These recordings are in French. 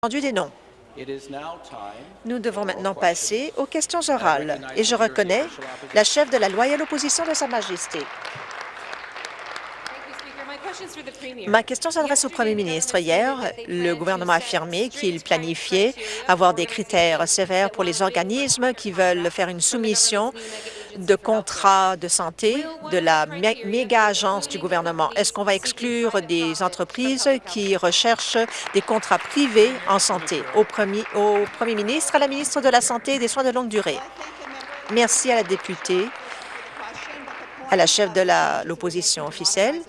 entendu des noms. Nous devons maintenant passer aux questions orales et je reconnais la chef de la loyale opposition de Sa Majesté. Ma question s'adresse au premier ministre. Hier, le gouvernement a affirmé qu'il planifiait avoir des critères sévères pour les organismes qui veulent faire une soumission de contrats de santé de la méga-agence du gouvernement. Est-ce qu'on va exclure des entreprises qui recherchent des contrats privés en santé? Au premier, au premier ministre, à la ministre de la Santé et des Soins de longue durée. Merci à la députée, à la chef de l'opposition officielle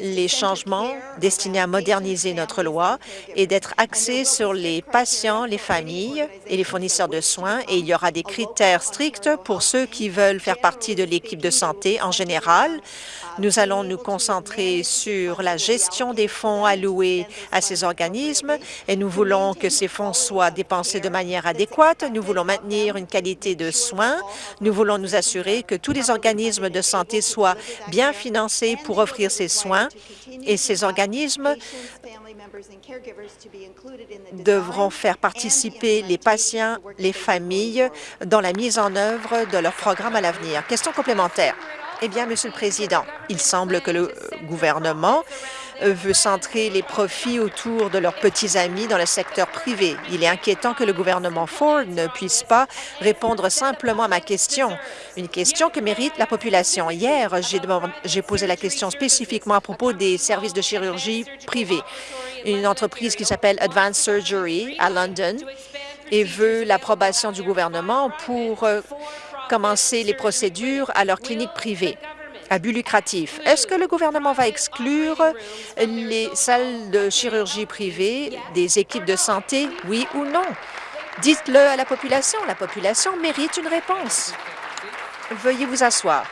les changements destinés à moderniser notre loi et d'être axés sur les patients, les familles et les fournisseurs de soins. Et il y aura des critères stricts pour ceux qui veulent faire partie de l'équipe de santé en général. Nous allons nous concentrer sur la gestion des fonds alloués à ces organismes et nous voulons que ces fonds soient dépensés de manière adéquate. Nous voulons maintenir une qualité de soins. Nous voulons nous assurer que tous les organismes de santé soient bien financés pour offrir ces soins et ces organismes devront faire participer les patients, les familles dans la mise en œuvre de leur programme à l'avenir. Question complémentaire. Eh bien, Monsieur le Président, il semble que le gouvernement veut centrer les profits autour de leurs petits amis dans le secteur privé. Il est inquiétant que le gouvernement Ford ne puisse pas répondre simplement à ma question, une question que mérite la population. Hier, j'ai posé la question spécifiquement à propos des services de chirurgie privés. Une entreprise qui s'appelle Advanced Surgery à London et veut l'approbation du gouvernement pour euh, commencer les procédures à leur clinique privée à but lucratif. Est-ce que le gouvernement va exclure les salles de chirurgie privées des équipes de santé, oui ou non? Dites-le à la population. La population mérite une réponse. Veuillez vous asseoir.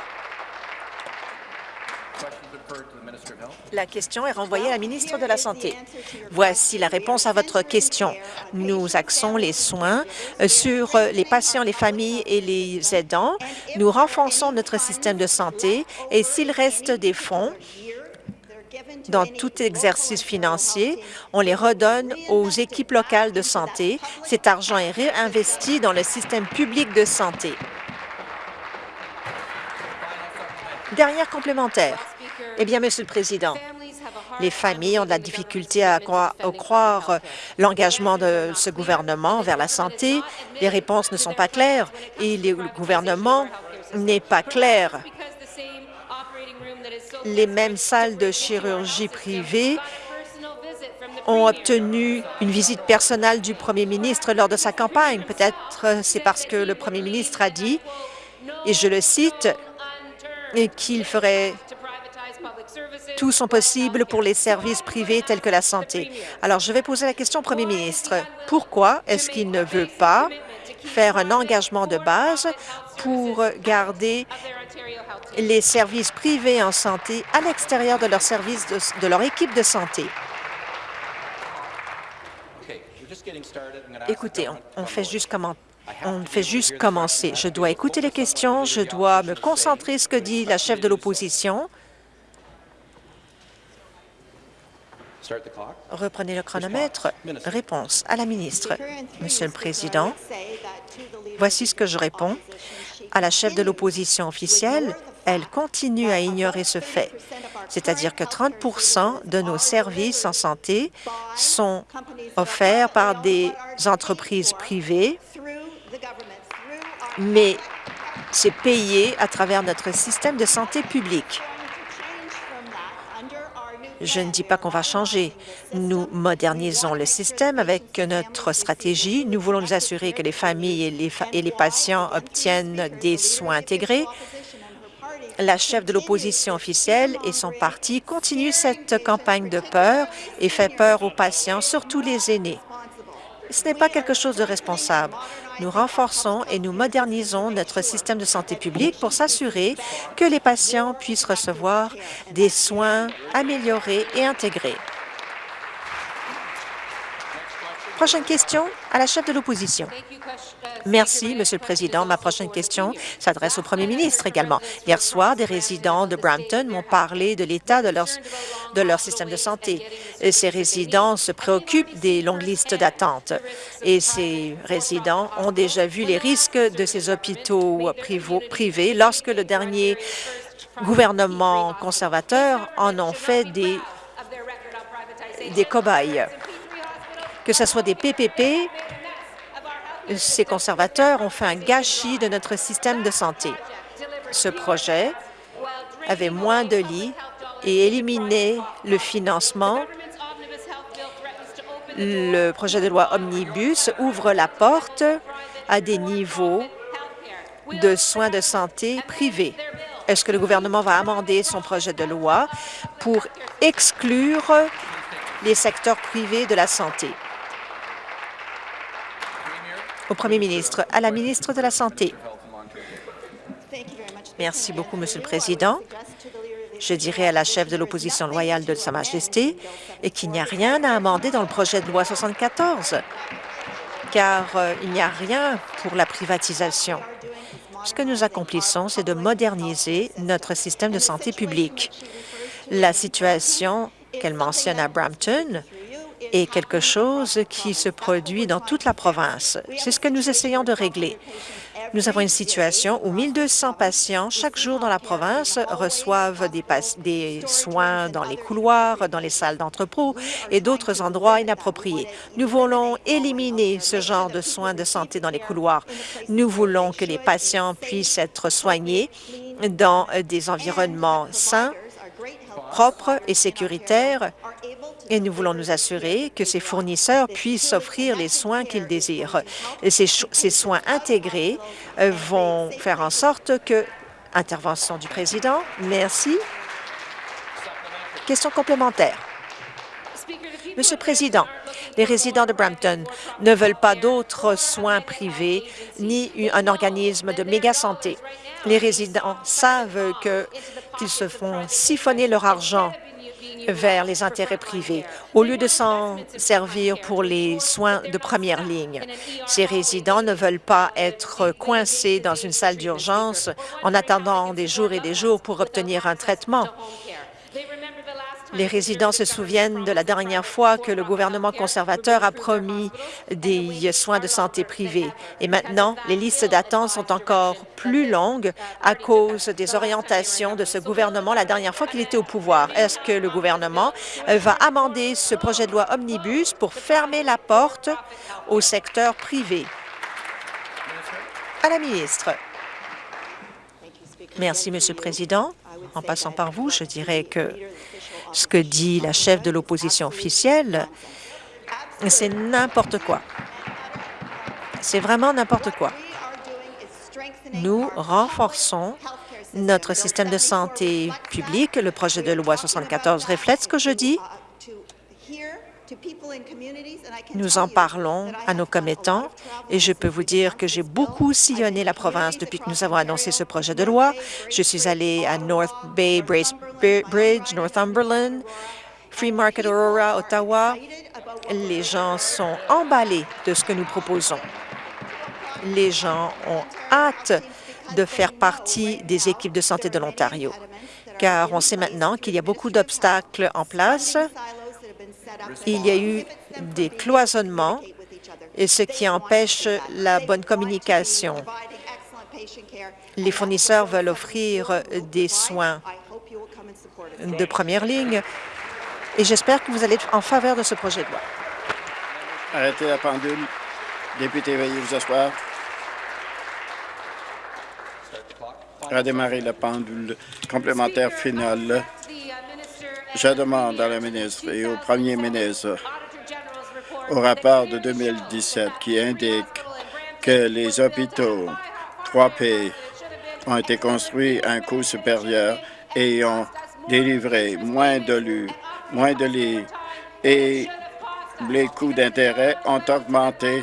La question est renvoyée à la ministre de la Santé. Voici la réponse à votre question. Nous axons les soins sur les patients, les familles et les aidants. Nous renforçons notre système de santé et s'il reste des fonds, dans tout exercice financier, on les redonne aux équipes locales de santé. Cet argent est réinvesti dans le système public de santé. Dernière complémentaire. Eh bien, Monsieur le Président, les familles ont de la difficulté à croire, l'engagement de ce gouvernement vers la santé. Les réponses ne sont pas claires. et le gouvernement n'est pas clair. Les mêmes salles de chirurgie privée ont obtenu une visite personnelle du premier ministre lors de sa campagne. Peut-être c'est parce que le premier ministre a dit, et je le cite, qu'il ferait tout son possible pour les services privés tels que la santé. Alors, je vais poser la question au premier ministre. Pourquoi est-ce qu'il ne veut pas faire un engagement de base pour garder les services privés en santé à l'extérieur de leur service de, leur équipe de santé? Écoutez, on, fait juste comment on fait juste commencer. Je dois écouter les questions, je dois me concentrer sur ce que dit la chef de l'opposition. Reprenez le chronomètre. Réponse à la ministre. Monsieur le Président, voici ce que je réponds. À la chef de l'opposition officielle, elle continue à ignorer ce fait, c'est-à-dire que 30% de nos services en santé sont offerts par des entreprises privées, mais c'est payé à travers notre système de santé publique. Je ne dis pas qu'on va changer. Nous modernisons le système avec notre stratégie. Nous voulons nous assurer que les familles et les, patients obtiennent des soins intégrés. La chef de l'opposition officielle et son parti continuent cette campagne de peur et fait peur aux patients, surtout les aînés. Ce n'est pas quelque chose de responsable. Nous renforçons et nous modernisons notre système de santé publique pour s'assurer que les patients puissent recevoir des soins améliorés et intégrés. Prochaine question à la chef de l'opposition. Merci, Monsieur le Président. Ma prochaine question s'adresse au Premier ministre également. Hier soir, des résidents de Brampton m'ont parlé de l'état de leur, système de santé. Ces résidents se préoccupent des longues listes d'attente. Et ces résidents ont déjà vu les risques de ces hôpitaux privés lorsque le dernier gouvernement conservateur en ont fait des, des cobayes que ce soit des PPP, ces conservateurs ont fait un gâchis de notre système de santé. Ce projet avait moins de lits et éliminait le financement. Le projet de loi Omnibus ouvre la porte à des niveaux de soins de santé privés. Est-ce que le gouvernement va amender son projet de loi pour exclure les secteurs privés de la santé? Au Premier ministre. À la ministre de la Santé. Merci beaucoup, Monsieur le Président. Je dirais à la chef de l'opposition loyale de Sa Majesté qu'il n'y a rien à amender dans le projet de loi 74, car euh, il n'y a rien pour la privatisation. Ce que nous accomplissons, c'est de moderniser notre système de santé publique. La situation qu'elle mentionne à Brampton est quelque chose qui se produit dans toute la province. C'est ce que nous essayons de régler. Nous avons une situation où 1200 patients chaque jour dans la province reçoivent des, des soins dans les couloirs, dans les salles d'entrepôt et d'autres endroits inappropriés. Nous voulons éliminer ce genre de soins de santé dans les couloirs. Nous voulons que les patients puissent être soignés dans des environnements sains, propres et sécuritaires et nous voulons nous assurer que ces fournisseurs puissent offrir les soins qu'ils désirent. Ces, soins intégrés euh, vont faire en sorte que... Intervention du président. Merci. Question complémentaire. Monsieur le Président, les résidents de Brampton ne veulent pas d'autres soins privés ni un organisme de méga santé. Les résidents savent qu'ils se font siphonner leur argent vers les intérêts privés, au lieu de s'en servir pour les soins de première ligne. Ces résidents ne veulent pas être coincés dans une salle d'urgence en attendant des jours et des jours pour obtenir un traitement. Les résidents se souviennent de la dernière fois que le gouvernement conservateur a promis des soins de santé privés. Et maintenant, les listes d'attente sont encore plus longues à cause des orientations de ce gouvernement la dernière fois qu'il était au pouvoir. Est-ce que le gouvernement va amender ce projet de loi Omnibus pour fermer la porte au secteur privé? À la ministre. Merci, Monsieur le Président. En passant par vous, je dirais que ce que dit la chef de l'opposition officielle, c'est n'importe quoi. C'est vraiment n'importe quoi. Nous renforçons notre système de santé publique. Le projet de loi 74 reflète ce que je dis. Nous en parlons à nos commettants et je peux vous dire que j'ai beaucoup sillonné la province depuis que nous avons annoncé ce projet de loi. Je suis allée à North Bay Bridge, Northumberland, Free Market Aurora, Ottawa. Les gens sont emballés de ce que nous proposons. Les gens ont hâte de faire partie des équipes de santé de l'Ontario, car on sait maintenant qu'il y a beaucoup d'obstacles en place il y a eu des cloisonnements, et ce qui empêche la bonne communication. Les fournisseurs veulent offrir des soins de première ligne et j'espère que vous allez être en faveur de ce projet de loi. Arrêtez la pendule. Député, veuillez vous asseoir. Redémarrer la pendule complémentaire finale. Je demande à la ministre et au premier ministre au rapport de 2017 qui indique que les hôpitaux 3P ont été construits à un coût supérieur et ont délivré moins de lits, moins de lits et les coûts d'intérêt ont augmenté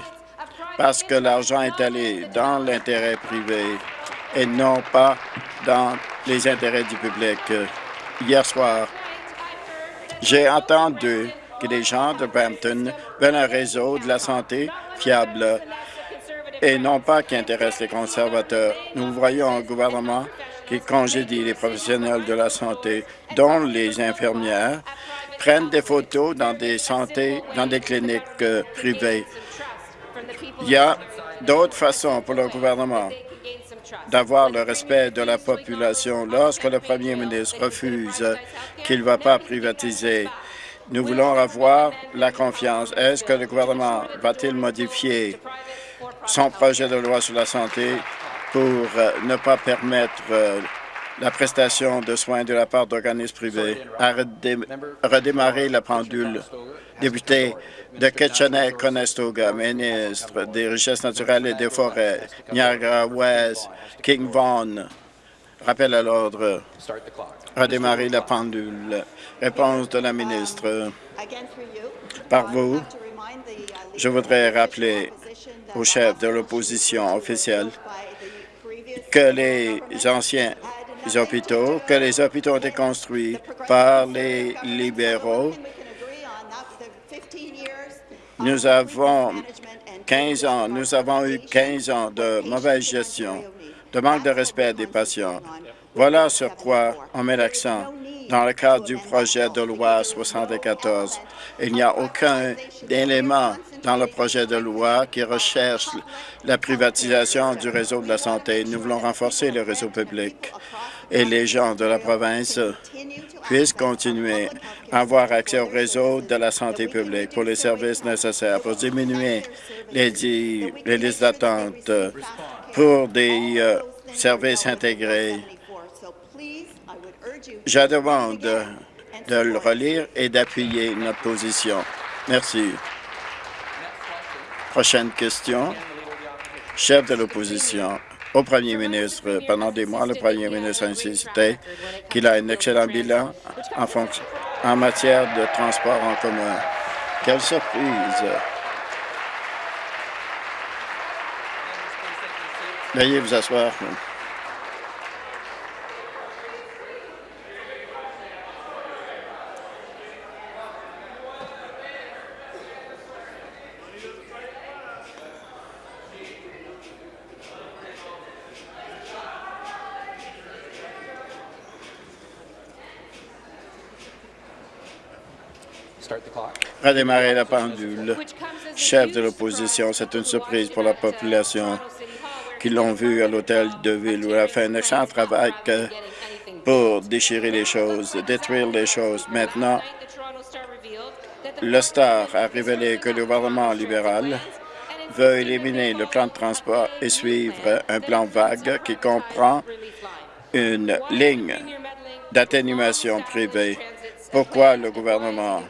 parce que l'argent est allé dans l'intérêt privé et non pas dans les intérêts du public. Hier soir, j'ai entendu que les gens de Brampton veulent un réseau de la santé fiable et non pas qui intéresse les conservateurs. Nous voyons un gouvernement qui congédie les professionnels de la santé, dont les infirmières, prennent des photos dans des santé, dans des cliniques euh, privées. Il y a d'autres façons pour le gouvernement d'avoir le respect de la population lorsque le premier ministre refuse qu'il ne va pas privatiser. Nous voulons avoir la confiance. Est-ce que le gouvernement va-t-il modifier son projet de loi sur la santé pour euh, ne pas permettre euh, la prestation de soins de la part d'organismes privés, à redémarrer la pendule? Député de Kitchener-Conestoga, ministre des Richesses naturelles et des Forêts, Niagara-West, King Vaughan. Rappel à l'ordre. Redémarrer la pendule. Réponse de la ministre. Par vous, je voudrais rappeler au chef de l'opposition officielle que les anciens hôpitaux, que les hôpitaux ont été construits par les libéraux. Nous avons 15 ans, nous avons eu 15 ans de mauvaise gestion, de manque de respect des patients. Voilà sur quoi on met l'accent dans le cadre du projet de loi 74. Il n'y a aucun élément dans le projet de loi qui recherche la privatisation du réseau de la santé. Nous voulons renforcer le réseau public et les gens de la province puissent continuer à avoir accès au réseau de la santé publique pour les services nécessaires, pour diminuer les, les listes d'attente, pour des euh, services intégrés. Je demande de le relire et d'appuyer notre position. Merci. Prochaine question. Chef de l'opposition au premier ministre. Pendant des mois, le premier ministre a insisté qu'il a un excellent bilan en, fonction, en matière de transport en commun. Quelle surprise! Veuillez vous asseoir. Redémarrer la pendule. Chef de l'opposition, c'est une surprise pour la population qui l'ont vu à l'hôtel de ville où elle a fait un excellent travail pour déchirer les choses, détruire les choses. Maintenant, le Star a révélé que le gouvernement libéral veut éliminer le plan de transport et suivre un plan vague qui comprend une ligne d'atténuation privée. Pourquoi le gouvernement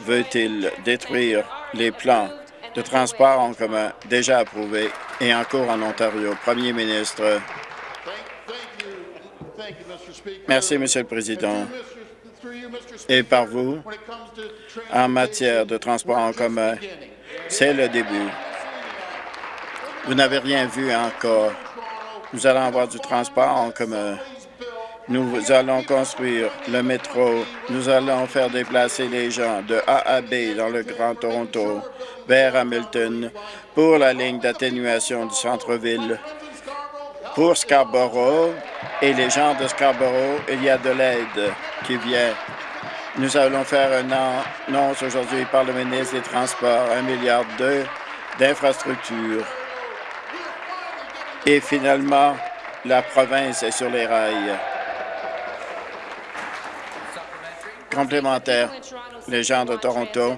veut-il détruire les plans de transport en commun déjà approuvés et en cours en Ontario? Premier ministre. Merci, Monsieur le Président. Et par vous, en matière de transport en commun, c'est le début. Vous n'avez rien vu encore. Nous allons avoir du transport en commun nous allons construire le métro. Nous allons faire déplacer les gens de A à B dans le Grand Toronto vers Hamilton pour la ligne d'atténuation du centre-ville. Pour Scarborough et les gens de Scarborough, il y a de l'aide qui vient. Nous allons faire un annonce aujourd'hui par le ministre des Transports, un milliard d'infrastructures. Et finalement, la province est sur les rails. Complémentaire. Les gens de Toronto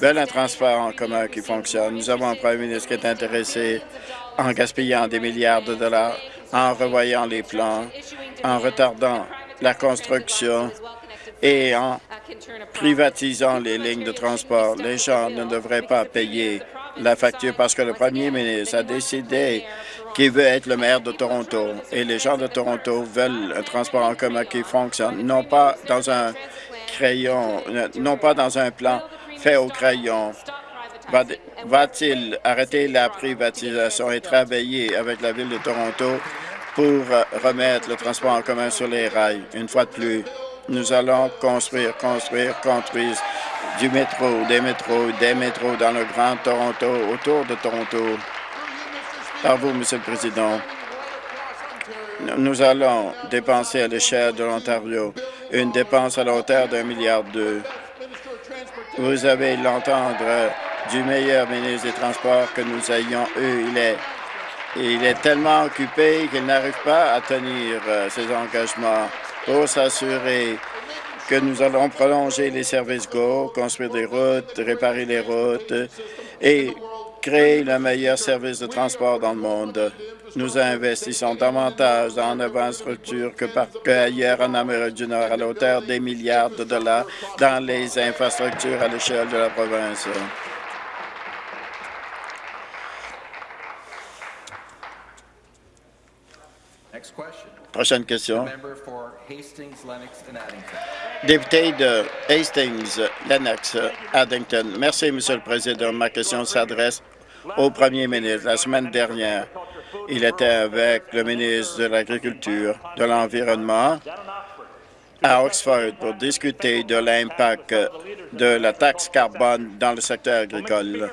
veulent un transport en commun qui fonctionne. Nous avons un premier ministre qui est intéressé en gaspillant des milliards de dollars, en revoyant les plans, en retardant la construction et en privatisant les lignes de transport. Les gens ne devraient pas payer la facture parce que le premier ministre a décidé qu'il veut être le maire de Toronto. Et les gens de Toronto veulent un transport en commun qui fonctionne, non pas dans un crayon, non pas dans un plan fait au crayon. Va-t-il arrêter la privatisation et travailler avec la Ville de Toronto pour euh, remettre le transport en commun sur les rails? Une fois de plus, nous allons construire, construire, construire du métro, des métros, des métros dans le Grand Toronto, autour de Toronto. Par vous, Monsieur le Président, nous allons dépenser à l'échelle de l'Ontario une dépense à la hauteur d'un milliard d'euros. Vous avez l'entendre du meilleur ministre des Transports que nous ayons eu. Il est, il est tellement occupé qu'il n'arrive pas à tenir euh, ses engagements pour s'assurer que nous allons prolonger les services GO, construire des routes, réparer les routes et créer le meilleur service de transport dans le monde. Nous investissons davantage dans infrastructures que partout ailleurs en Amérique du Nord à la hauteur des milliards de dollars dans les infrastructures à l'échelle de la province. Prochaine question. Député de Hastings, Lennox, Addington. Merci, Monsieur le Président. Ma question s'adresse au premier ministre. La semaine dernière, il était avec le ministre de l'Agriculture, de l'Environnement à Oxford pour discuter de l'impact de la taxe carbone dans le secteur agricole.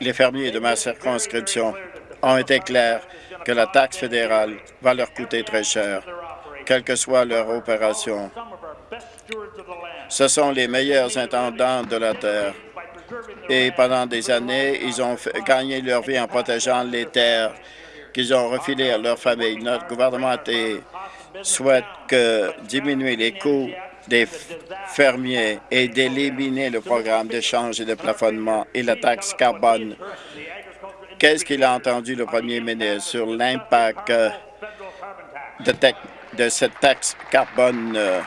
Les fermiers de ma circonscription ont été clairs que la taxe fédérale va leur coûter très cher, quelle que soit leur opération. Ce sont les meilleurs intendants de la terre. Et pendant des années, ils ont gagné leur vie en protégeant les terres qu'ils ont refilées à leur famille. Notre gouvernement souhaite diminuer les coûts des fermiers et d'éliminer le programme d'échange et de plafonnement et la taxe carbone Qu'est-ce qu'il a entendu le premier ministre sur l'impact euh, de, cette taxe carbone euh,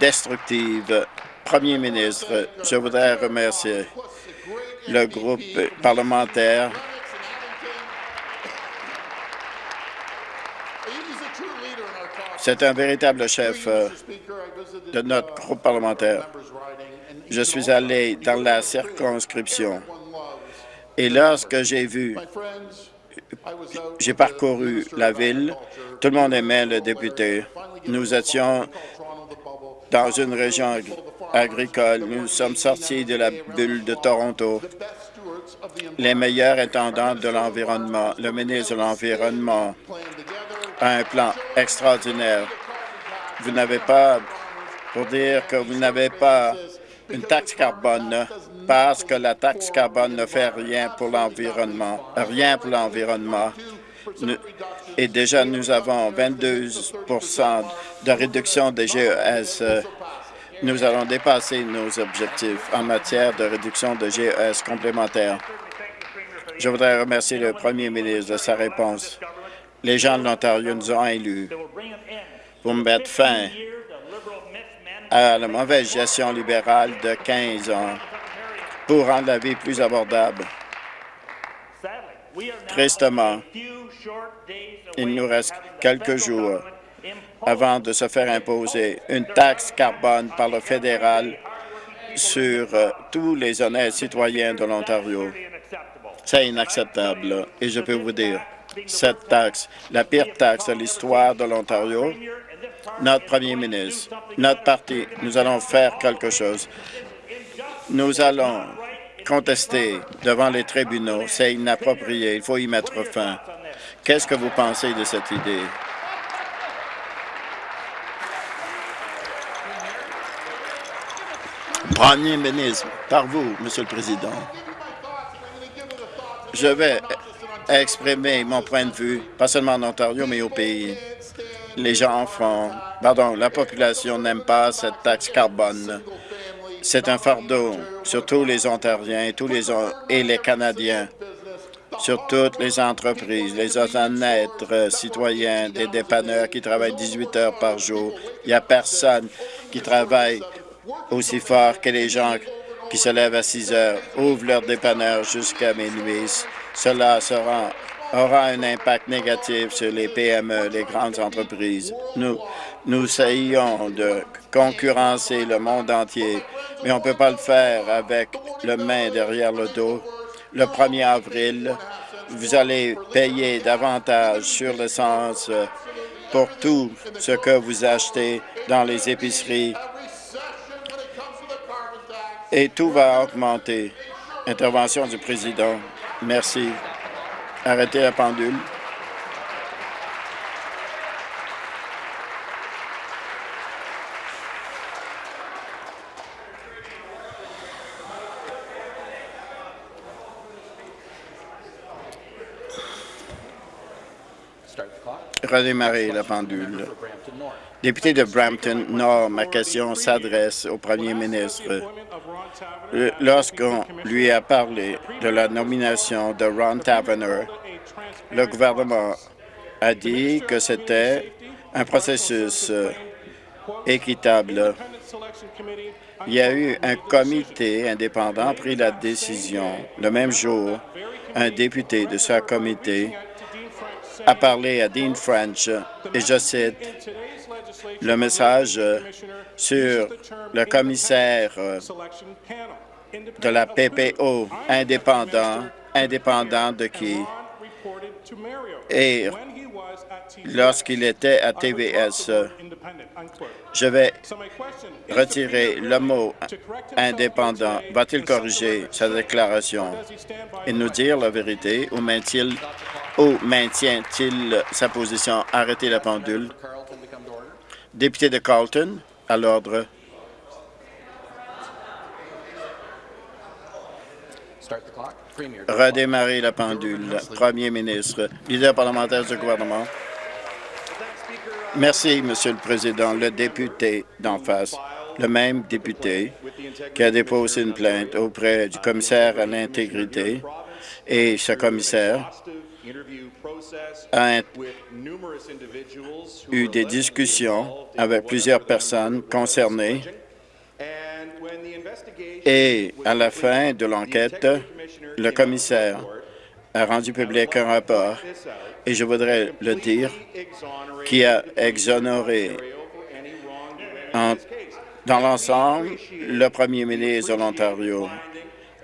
destructive? Premier ministre, je voudrais remercier le groupe parlementaire C'est un véritable chef euh, de notre groupe parlementaire. Je suis allé dans la circonscription et lorsque j'ai vu, j'ai parcouru la ville, tout le monde aimait le député. Nous étions dans une région agricole. Nous sommes sortis de la bulle de Toronto. Les meilleurs intendants de l'environnement, le ministre de l'Environnement a un plan extraordinaire. Vous n'avez pas, pour dire que vous n'avez pas une taxe carbone parce que la taxe carbone ne fait rien pour l'environnement, rien pour l'environnement. Et déjà, nous avons 22% de réduction des GES. Nous allons dépasser nos objectifs en matière de réduction de GES complémentaires. Je voudrais remercier le premier ministre de sa réponse. Les gens de l'Ontario nous ont élus pour mettre fin à la mauvaise gestion libérale de 15 ans pour rendre la vie plus abordable. Tristement, il nous reste quelques jours avant de se faire imposer une taxe carbone par le fédéral sur euh, tous les honnêtes citoyens de l'Ontario. C'est inacceptable. Et je peux vous dire, cette taxe, la pire taxe de l'histoire de l'Ontario, notre premier ministre, notre parti, nous allons faire quelque chose. Nous allons contester devant les tribunaux. C'est inapproprié. Il faut y mettre fin. Qu'est-ce que vous pensez de cette idée? Premier ministre, par vous, Monsieur le Président, je vais exprimer mon point de vue, pas seulement en Ontario, mais au pays les gens font, pardon, la population n'aime pas cette taxe carbone. C'est un fardeau sur tous les Ontariens tous les, et les Canadiens, sur toutes les entreprises, les honnêtes citoyens, des dépanneurs qui travaillent 18 heures par jour. Il n'y a personne qui travaille aussi fort que les gens qui se lèvent à 6 heures, ouvrent leur dépanneur jusqu'à minuit. Cela aura un impact négatif sur les PME, les grandes entreprises. Nous, nous essayons de concurrencer le monde entier, mais on ne peut pas le faire avec le main derrière le dos. Le 1er avril, vous allez payer davantage sur l'essence pour tout ce que vous achetez dans les épiceries. Et tout va augmenter. Intervention du président. Merci. Arrêtez la pendule. redémarrer la pendule. Député de Brampton Nord, ma question s'adresse au premier ministre. Lorsqu'on lui a parlé de la nomination de Ron Tavener, le gouvernement a dit que c'était un processus équitable. Il y a eu un comité indépendant pris la décision. Le même jour, un député de ce comité a parlé à Dean French, et je cite, le message sur le commissaire de la PPO indépendant, indépendant de qui? Et lorsqu'il était à TVS, je vais retirer le mot indépendant. Va-t-il corriger sa déclaration et nous dire la vérité ou maintient-il maintient sa position? Arrêtez la pendule. Député de Carlton, à l'ordre. Redémarrer la pendule. Premier ministre, leader parlementaire du gouvernement. Merci, Monsieur le Président. Le député d'en face, le même député qui a déposé une plainte auprès du commissaire à l'intégrité et ce commissaire a eu des discussions avec plusieurs personnes concernées. et à la fin de l'enquête, le commissaire a rendu public un rapport, et je voudrais le dire, qui a exonéré dans l'ensemble le premier ministre de l'Ontario.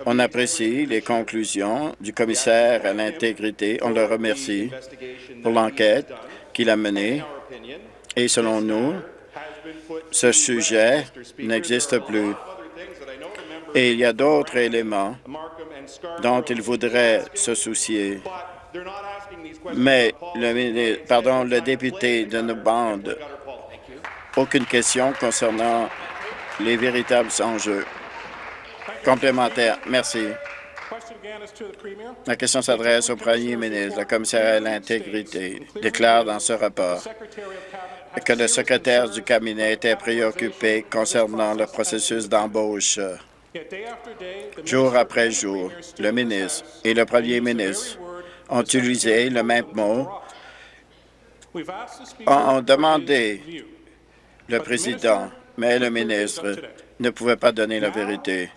On apprécie les conclusions du commissaire à l'intégrité. On le remercie pour l'enquête qu'il a menée. Et selon nous, ce sujet n'existe plus. Et il y a d'autres éléments dont il voudrait se soucier. Mais le, député de nos bandes, aucune question concernant les véritables enjeux. Complémentaire. Merci. La question s'adresse au premier ministre. Le commissaire à l'intégrité déclare dans ce rapport que le secrétaire du cabinet était préoccupé concernant le processus d'embauche. Jour après jour, le ministre et le premier ministre ont utilisé le même mot, ont demandé le président, mais le ministre ne pouvait pas donner la vérité.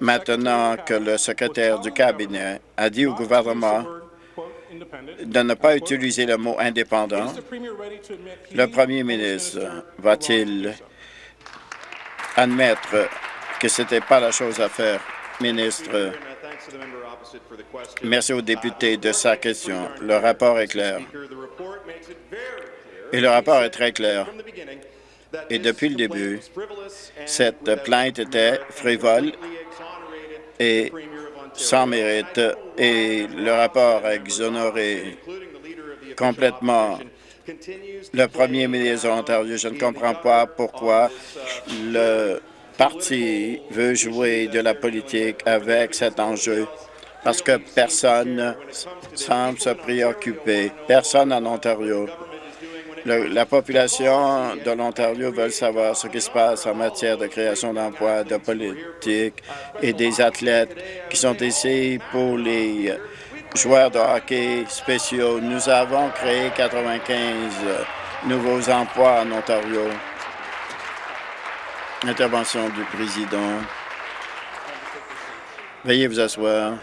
Maintenant que le secrétaire du cabinet a dit au gouvernement de ne pas utiliser le mot indépendant, le premier ministre va-t-il admettre que ce n'était pas la chose à faire? Ministre, merci au député de sa question. Le rapport est clair. Et le rapport est très clair. Et depuis le début, cette plainte était frivole et sans mérite, et le rapport a exonéré complètement le premier ministre de l'Ontario. Je ne comprends pas pourquoi le parti veut jouer de la politique avec cet enjeu, parce que personne ne semble se préoccuper, personne en Ontario la population de l'Ontario veut savoir ce qui se passe en matière de création d'emplois, de politique et des athlètes qui sont ici pour les joueurs de hockey spéciaux. Nous avons créé 95 nouveaux emplois en Ontario. Intervention du président. Veuillez vous asseoir.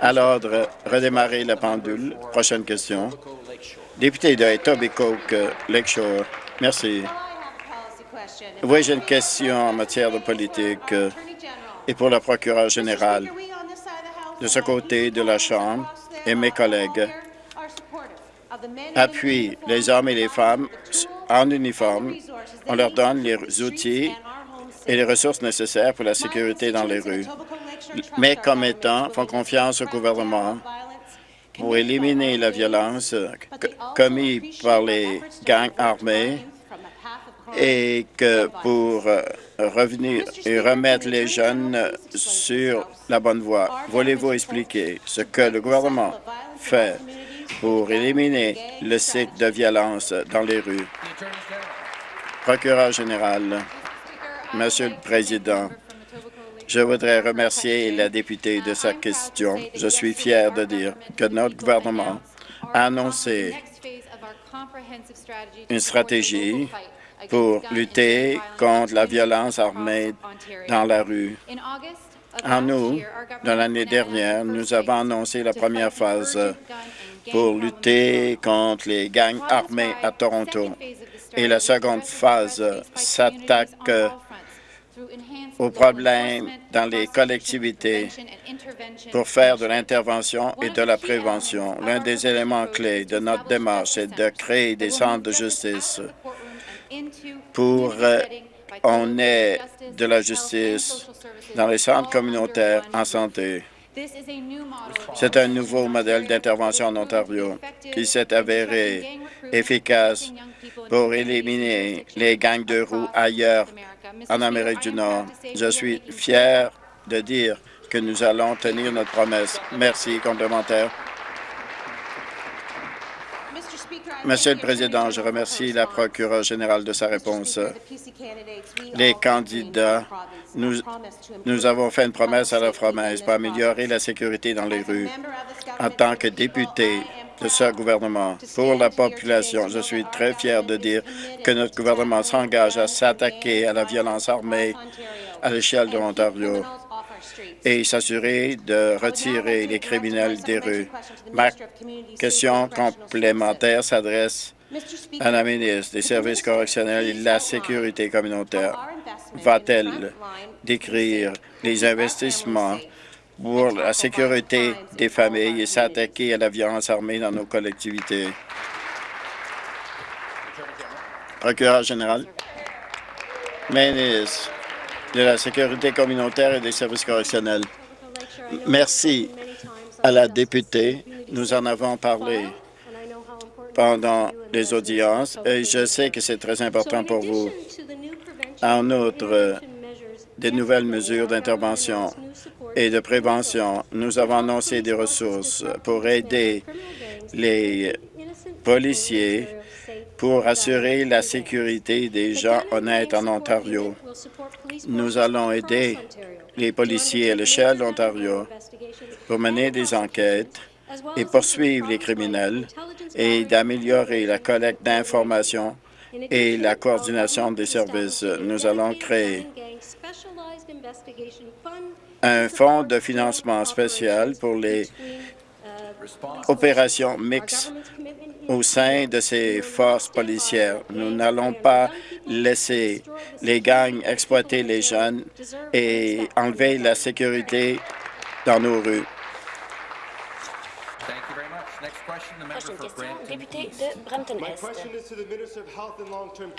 À l'ordre, redémarrer la pendule. Prochaine question. Député de Etobicoke Lakeshore. Merci. Oui, j'ai une question en matière de politique euh, et pour le procureur général. De ce côté de la Chambre et mes collègues appuient les hommes et les femmes en uniforme. On leur donne les outils et les ressources nécessaires pour la sécurité dans les rues. Mes commettants font confiance au gouvernement pour éliminer la violence commise par les gangs armés et que pour euh, revenir et remettre les jeunes sur la bonne voie. Voulez-vous expliquer ce que le gouvernement fait pour éliminer le cycle de violence dans les rues? Procureur général, Monsieur le Président, je voudrais remercier la députée de sa question. Je suis fier de dire que notre gouvernement a annoncé une stratégie pour lutter contre la violence armée dans la rue. En août de l'année dernière, nous avons annoncé la première phase pour lutter contre les gangs armés à Toronto. Et la seconde phase s'attaque aux problèmes dans les collectivités pour faire de l'intervention et de la prévention. L'un des éléments clés de notre démarche est de créer des centres de justice pour qu'on ait de la justice dans les centres communautaires en santé. C'est un nouveau modèle d'intervention en Ontario qui s'est avéré efficace pour éliminer les gangs de roues ailleurs en Amérique du Nord. Je suis fier de dire que nous allons tenir notre promesse. Merci. Complémentaire. Monsieur le Président, je remercie la procureure générale de sa réponse. Les candidats, nous, nous avons fait une promesse à la promesse pour améliorer la sécurité dans les rues. En tant que député de ce gouvernement pour la population, je suis très fier de dire que notre gouvernement s'engage à s'attaquer à la violence armée à l'échelle de l'Ontario et s'assurer de retirer les criminels des rues. Ma question complémentaire s'adresse à la ministre des Services correctionnels et de la sécurité communautaire. Va-t-elle décrire les investissements pour la sécurité des familles et s'attaquer à la violence armée dans nos collectivités? Procureur général. Ministre de la sécurité communautaire et des services correctionnels. Merci à la députée. Nous en avons parlé pendant les audiences et je sais que c'est très important pour vous. En outre, des nouvelles mesures d'intervention et de prévention, nous avons annoncé des ressources pour aider les policiers pour assurer la sécurité des gens honnêtes en Ontario. Nous allons aider les policiers à l'échelle d'Ontario pour mener des enquêtes et poursuivre les criminels et d'améliorer la collecte d'informations et la coordination des services. Nous allons créer un fonds de financement spécial pour les opérations mixtes au sein de ces forces policières. Nous n'allons pas laisser les gangs exploiter les jeunes et enlever la sécurité dans nos rues. Prochaine question, député de Brampton-Est.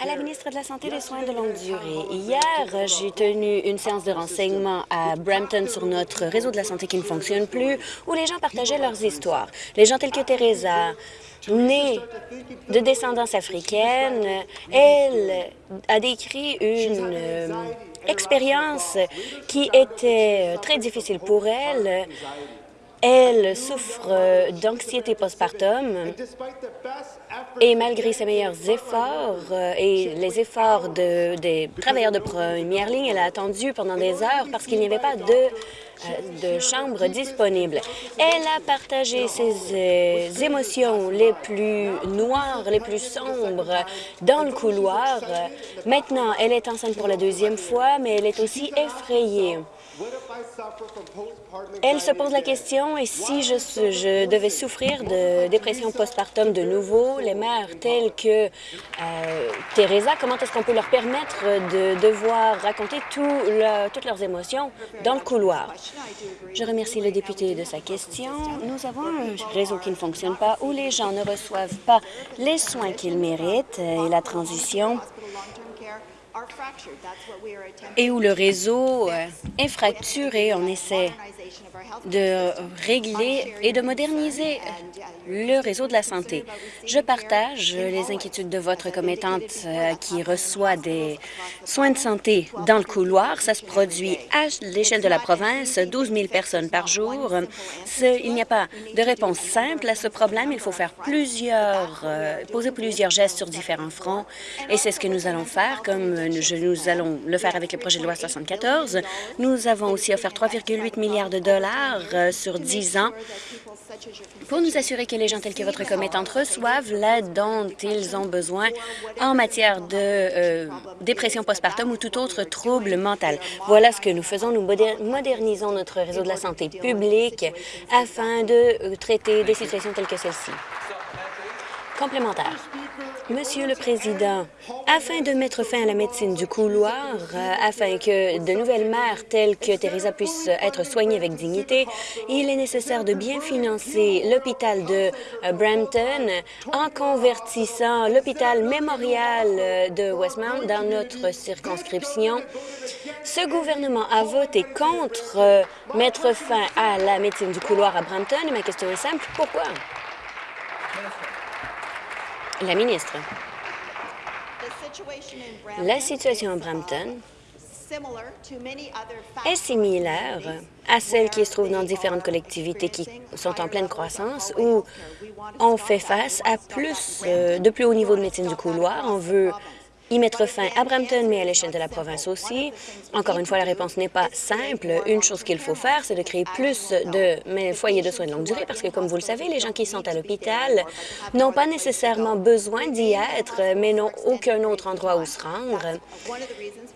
À la ministre de la Santé et des Soins de longue durée, hier, j'ai tenu une séance de renseignement à Brampton sur notre réseau de la santé qui ne fonctionne plus, où les gens partageaient leurs histoires. Les gens tels que Teresa, née de descendance africaine, elle a décrit une euh, expérience qui était très difficile pour elle. Elle souffre d'anxiété postpartum et malgré ses meilleurs efforts euh, et les efforts de, des travailleurs de première ligne, elle a attendu pendant des heures parce qu'il n'y avait pas de euh, de chambre disponible. Elle a partagé ses euh, émotions les plus noires, les plus sombres dans le couloir. Maintenant, elle est enceinte pour la deuxième fois, mais elle est aussi effrayée. Elle se pose la question, et si je, je devais souffrir de dépression postpartum de nouveau, les mères maires tels que euh, Teresa, comment est-ce qu'on peut leur permettre de devoir raconter toutes leurs émotions dans le couloir? Je remercie le député de sa question. Nous avons un réseau qui ne fonctionne pas, où les gens ne reçoivent pas les soins qu'ils méritent et la transition et où le réseau euh, est fracturé. On essaie de régler et de moderniser le réseau de la santé. Je partage les inquiétudes de votre commettante euh, qui reçoit des soins de santé dans le couloir. Ça se produit à l'échelle de la province, 12 000 personnes par jour. Il n'y a pas de réponse simple à ce problème. Il faut faire plusieurs, euh, poser plusieurs gestes sur différents fronts et c'est ce que nous allons faire, comme nous allons le faire avec le projet de loi 74. Nous avons aussi offert 3,8 milliards de dollars sur 10 ans pour nous assurer que les gens tels que votre commettante reçoivent l'aide dont ils ont besoin en matière de euh, dépression postpartum ou tout autre trouble mental. Voilà ce que nous faisons. Nous modernisons notre réseau de la santé publique afin de euh, traiter des situations telles que celle-ci. Complémentaire. Monsieur le Président, afin de mettre fin à la médecine du couloir, euh, afin que de nouvelles mères telles que Teresa puissent être soignées avec dignité, il est nécessaire de bien financer l'hôpital de euh, Brampton en convertissant l'hôpital mémorial euh, de Westmount dans notre circonscription. Ce gouvernement a voté contre mettre fin à la médecine du couloir à Brampton ma question est simple, pourquoi? La ministre. La situation à Brampton est similaire à celle qui se trouve dans différentes collectivités qui sont en pleine croissance, où on fait face à plus euh, de plus haut niveau de médecine du couloir. On veut y mettre fin à Brampton, mais à l'échelle de la province aussi. Encore une fois, la réponse n'est pas simple. Une chose qu'il faut faire, c'est de créer plus de foyers de soins de longue durée, parce que, comme vous le savez, les gens qui sont à l'hôpital n'ont pas nécessairement besoin d'y être, mais n'ont aucun autre endroit où se rendre.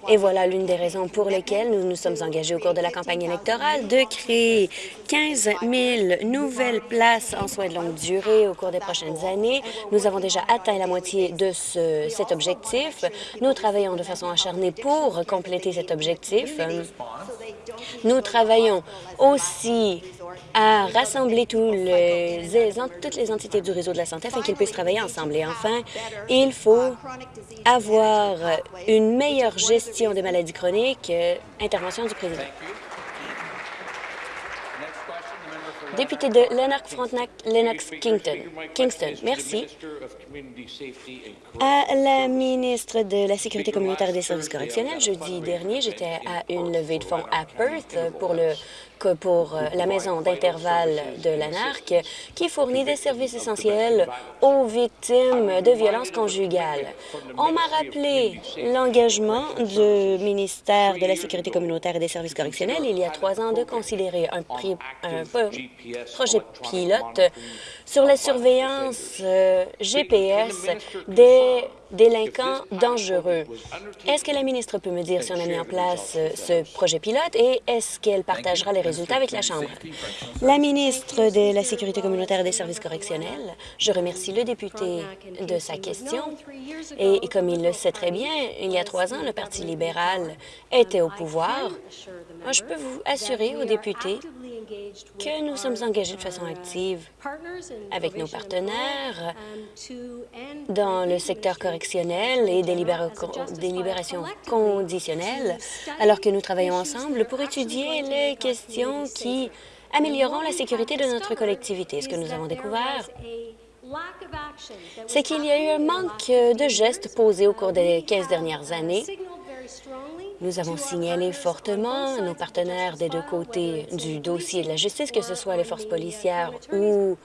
Et voilà l'une des raisons pour lesquelles nous nous sommes engagés au cours de la campagne électorale de créer 15 000 nouvelles places en soins de longue durée au cours des prochaines années. Nous avons déjà atteint la moitié de ce, cet objectif. Nous travaillons de façon acharnée pour compléter cet objectif. Nous travaillons aussi à rassembler toutes les entités du réseau de la santé afin qu'ils puissent travailler ensemble. Et enfin, il faut avoir une meilleure gestion des maladies chroniques. Intervention du président. Député de Lennox-Frontenac, Lennox-Kingston. Kingston, merci. À la ministre de la Sécurité communautaire et des services correctionnels, jeudi dernier, j'étais à une levée de fonds à Perth pour le pour euh, la maison d'intervalle de l'ANARC, qui fournit des services essentiels aux victimes de violences conjugales. On m'a rappelé l'engagement du ministère de la Sécurité communautaire et des services correctionnels il y a trois ans de considérer un, projet pilote sur la surveillance euh, GPS des délinquants dangereux. Est-ce que la ministre peut me dire si on a mis en place euh, ce projet pilote et est-ce qu'elle partagera les résultats avec la Chambre? La ministre de la Sécurité communautaire et des services correctionnels, je remercie le député de sa question. Et comme il le sait très bien, il y a trois ans, le Parti libéral était au pouvoir. Je peux vous assurer aux députés que nous sommes engagés de façon active avec nos partenaires dans le secteur correctionnel et des, libérations conditionnelles, alors que nous travaillons ensemble pour étudier les questions qui amélioreront la sécurité de notre collectivité. Ce que nous avons découvert, c'est qu'il y a eu un manque de gestes posés au cours des 15 dernières années nous avons signalé fortement nos partenaires des deux côtés du dossier de la justice, que ce soit les forces policières ou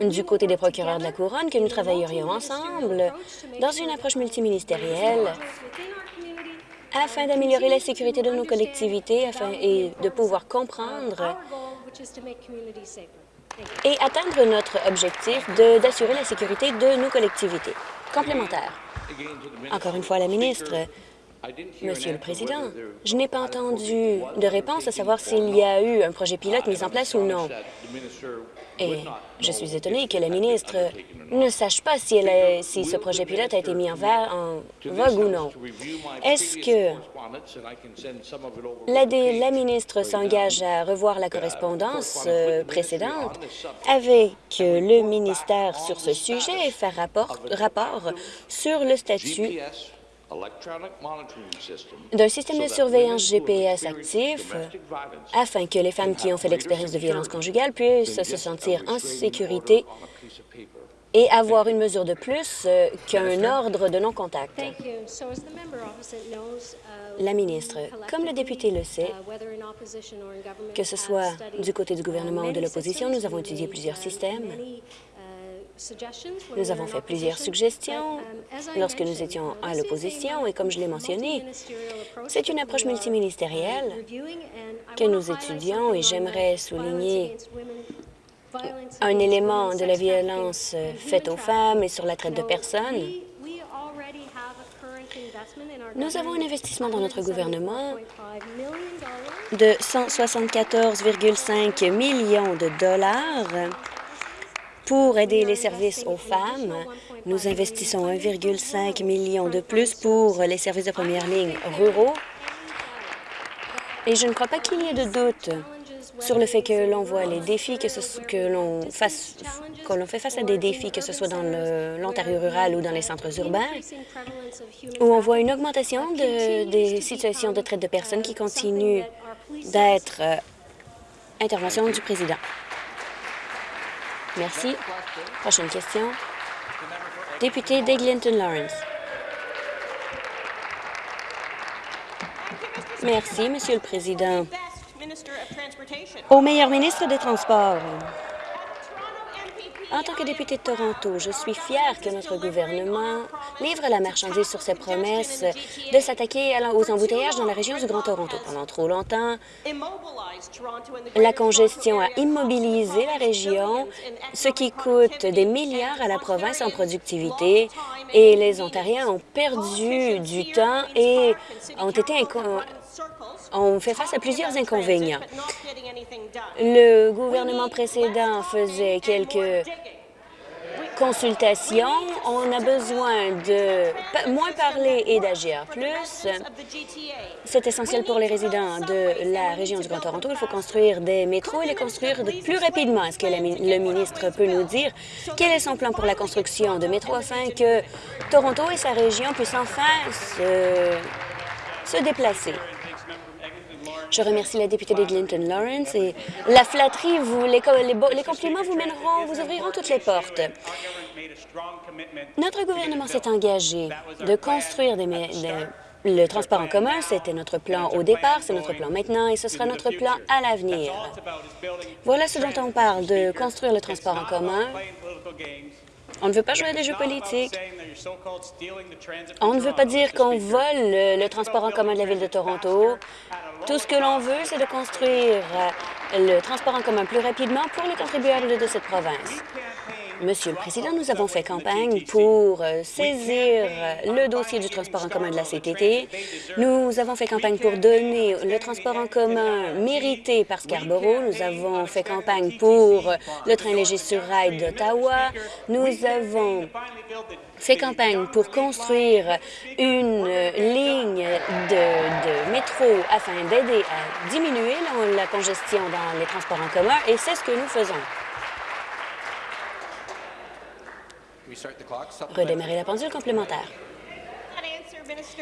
du côté des procureurs de la Couronne, que nous travaillerions ensemble dans une approche multiministérielle afin d'améliorer la sécurité de nos collectivités afin, et de pouvoir comprendre et atteindre notre objectif d'assurer la sécurité de nos collectivités. Complémentaire. Encore une fois, la ministre, Monsieur le Président, je n'ai pas entendu de réponse à savoir s'il y a eu un projet pilote mis en place ou non. Et je suis étonnée que la ministre ne sache pas si, elle si ce projet pilote a été mis en, en vogue ou non. Est-ce que la, la ministre s'engage à revoir la correspondance euh, précédente avec le ministère sur ce sujet et faire rapport, rapport sur le statut d'un système de surveillance GPS actif afin que les femmes qui ont fait l'expérience de violence conjugale puissent se sentir en sécurité et avoir une mesure de plus euh, qu'un ordre de non-contact. La ministre, comme le député le sait, que ce soit du côté du gouvernement ou de l'opposition, nous avons étudié plusieurs systèmes nous avons fait plusieurs suggestions lorsque nous étions à l'opposition et comme je l'ai mentionné, c'est une approche multiministérielle que nous étudions et j'aimerais souligner un élément de la violence faite aux femmes et sur la traite de personnes. Nous avons un investissement dans notre gouvernement de 174,5 millions de dollars pour aider les services aux femmes, nous investissons 1,5 million de plus pour les services de première ligne ruraux. Et je ne crois pas qu'il y ait de doute sur le fait que l'on voit les défis, que, l'on fait face à des défis, que ce soit dans l'Ontario rural ou dans les centres urbains, où on voit une augmentation de, des situations de traite de personnes qui continuent d'être euh, intervention du président. Merci. Prochaine question. Député d'Eglinton Lawrence. Merci, Monsieur le Président. Au meilleur ministre des Transports, en tant que député de Toronto, je suis fière que notre gouvernement livre la marchandise sur ses promesses de s'attaquer aux embouteillages dans la région du Grand Toronto. Pendant trop longtemps, la congestion a immobilisé la région, ce qui coûte des milliards à la province en productivité, et les Ontariens ont perdu du temps et ont été on fait face à plusieurs inconvénients. Le gouvernement précédent faisait quelques consultations. On a besoin de moins parler et d'agir plus. C'est essentiel pour les résidents de la région du Grand Toronto. Il faut construire des métros et les construire plus rapidement. Est-ce que le ministre peut nous dire quel est son plan pour la construction de métros afin que Toronto et sa région puissent enfin se, se déplacer? Je remercie la députée de Clinton Lawrence et la flatterie, vous, les, les, compliments vous mèneront, vous ouvriront toutes les portes. Notre gouvernement s'est engagé de construire le transport en commun, c'était notre plan au départ, c'est notre plan maintenant et ce sera notre plan à l'avenir. Voilà ce dont on parle, de construire le transport en commun. On ne veut pas jouer à des jeux politiques. On ne veut pas dire qu'on vole le transport en commun de la Ville de Toronto. Tout ce que l'on veut, c'est de construire le transport en commun plus rapidement pour les contribuables de cette province. Monsieur le Président, nous avons fait campagne pour euh, saisir euh, le dossier du transport en commun de la CTT. Nous avons fait campagne pour donner le transport en commun mérité par Scarborough. Nous avons fait campagne pour le train léger sur rail d'Ottawa. Nous avons fait campagne pour construire une ligne de, métro afin d'aider à diminuer la congestion dans les transports en commun et c'est ce que nous faisons. Redémarrer la pendule complémentaire.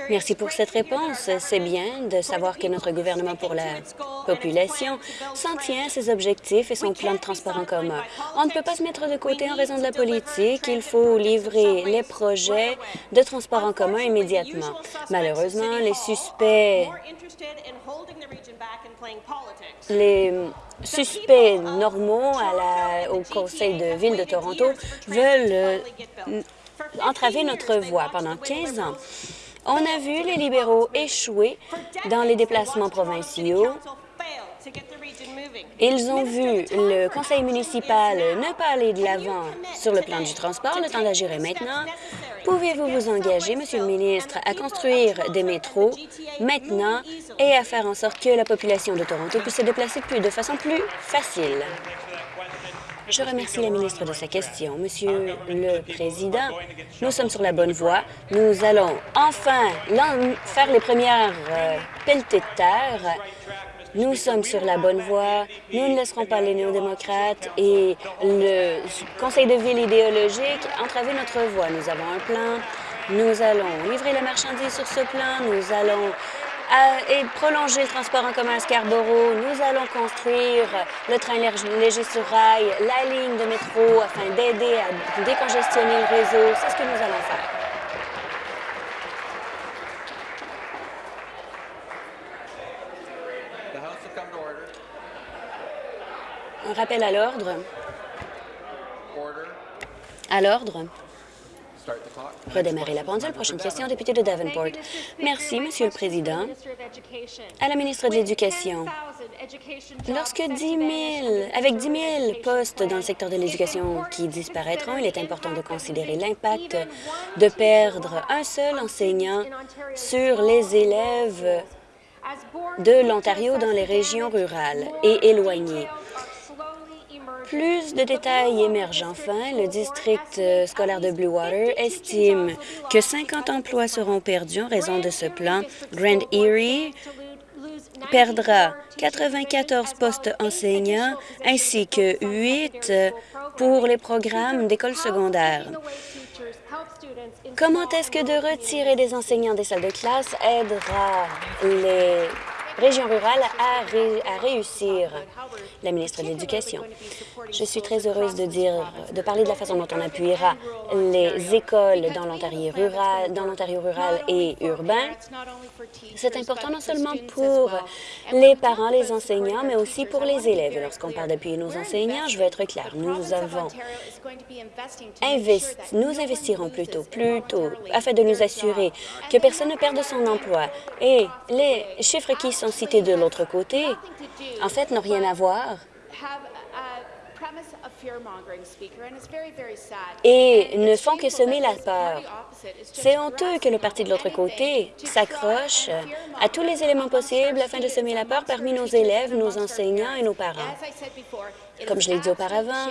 Merci pour cette réponse. C'est bien de savoir que notre gouvernement pour la population s'en tient à ses objectifs et son plan de transport en commun. On ne peut pas se mettre de côté en raison de la politique. Il faut livrer les projets de transport en commun immédiatement. Malheureusement, les suspects les suspects normaux au Conseil de ville de Toronto veulent euh, entraver notre voie pendant 15 ans. On a vu les libéraux échouer dans les déplacements provinciaux. Ils ont vu le conseil municipal ne pas aller de l'avant sur le plan du transport. Le temps d'agir est maintenant. Pouvez-vous vous engager, Monsieur le ministre, à construire des métros maintenant et à faire en sorte que la population de Toronto puisse se déplacer plus, de façon plus facile? Je remercie la ministre de sa question. Monsieur le Président, nous sommes sur la bonne voie. Nous allons enfin faire les premières euh, pelletées de terre. Nous sommes sur la bonne voie. Nous ne laisserons pas les néo-démocrates et le conseil de ville idéologique entraver notre voie. Nous avons un plan. Nous allons livrer la marchandise sur ce plan. Nous allons et prolonger le transport en commun à Scarborough. Nous allons construire le train léger sur rail, la ligne de métro afin d'aider à décongestionner le réseau. C'est ce que nous allons faire. Un rappel à l'ordre. À l'ordre. Redémarrer la pendule. Prochaine question, député de Davenport. Merci, Monsieur le Président. À la ministre de l'Éducation, lorsque 10 000, avec 10 000 postes dans le secteur de l'éducation qui disparaîtront, il est important de considérer l'impact de perdre un seul enseignant sur les élèves de l'Ontario dans les régions rurales et éloignées. Plus de détails émergent enfin. Le district euh, scolaire de Blue Water estime que 50 emplois seront perdus en raison de ce plan. Grand Erie perdra 94 postes enseignants ainsi que 8 pour les programmes d'école secondaire. Comment est-ce que de retirer des enseignants des salles de classe aidera les région rurale à, réussir. La ministre de l'Éducation. Je suis très heureuse de dire, de parler de la façon dont on appuiera les écoles dans l'Ontario rural, et urbain. C'est important non seulement pour les parents, les enseignants, mais aussi pour les élèves. Lorsqu'on parle d'appuyer nos enseignants, je veux être claire, nous avons investi, nous investirons plutôt, plutôt, afin de nous assurer que personne ne perde son emploi. Et les chiffres qui sont cités de l'autre côté, en fait, n'ont rien à voir et ne font que semer la peur. C'est honteux que le parti de l'autre côté s'accroche à tous les éléments possibles afin de semer la peur parmi nos élèves, nos enseignants et nos parents. Comme je l'ai dit auparavant,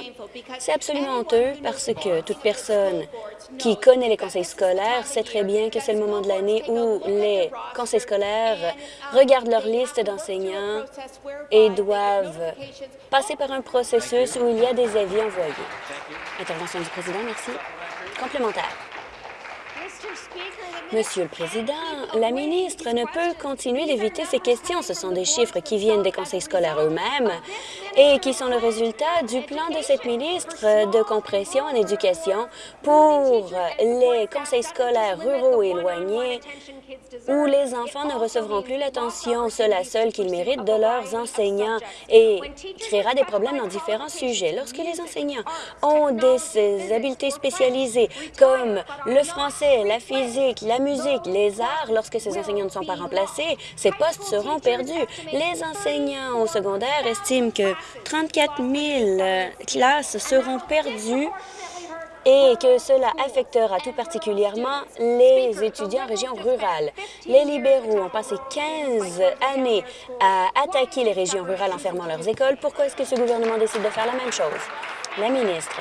c'est absolument honteux parce que toute personne qui connaît les conseils scolaires sait très bien que c'est le moment de l'année où les conseils scolaires regardent leur liste d'enseignants et doivent passer par un processus où il y a des avis envoyés. Intervention du président, merci. Complémentaire. Monsieur le Président, la ministre ne peut continuer d'éviter ces questions. Ce sont des chiffres qui viennent des conseils scolaires eux-mêmes et qui sont le résultat du plan de cette ministre de compression en éducation pour les conseils scolaires ruraux éloignés où les enfants ne recevront plus l'attention seule à seule qu'ils méritent de leurs enseignants et créera des problèmes dans différents sujets. Lorsque les enseignants ont des habiletés spécialisées comme le français, la physique, la musique, les arts, lorsque ces enseignants ne sont pas remplacés, ces postes seront perdus. Les enseignants au secondaire estiment que 34 000 classes seront perdues et que cela affectera tout particulièrement les étudiants en région rurale. Les libéraux ont passé 15 années à attaquer les régions rurales en fermant leurs écoles. Pourquoi est-ce que ce gouvernement décide de faire la même chose? La ministre.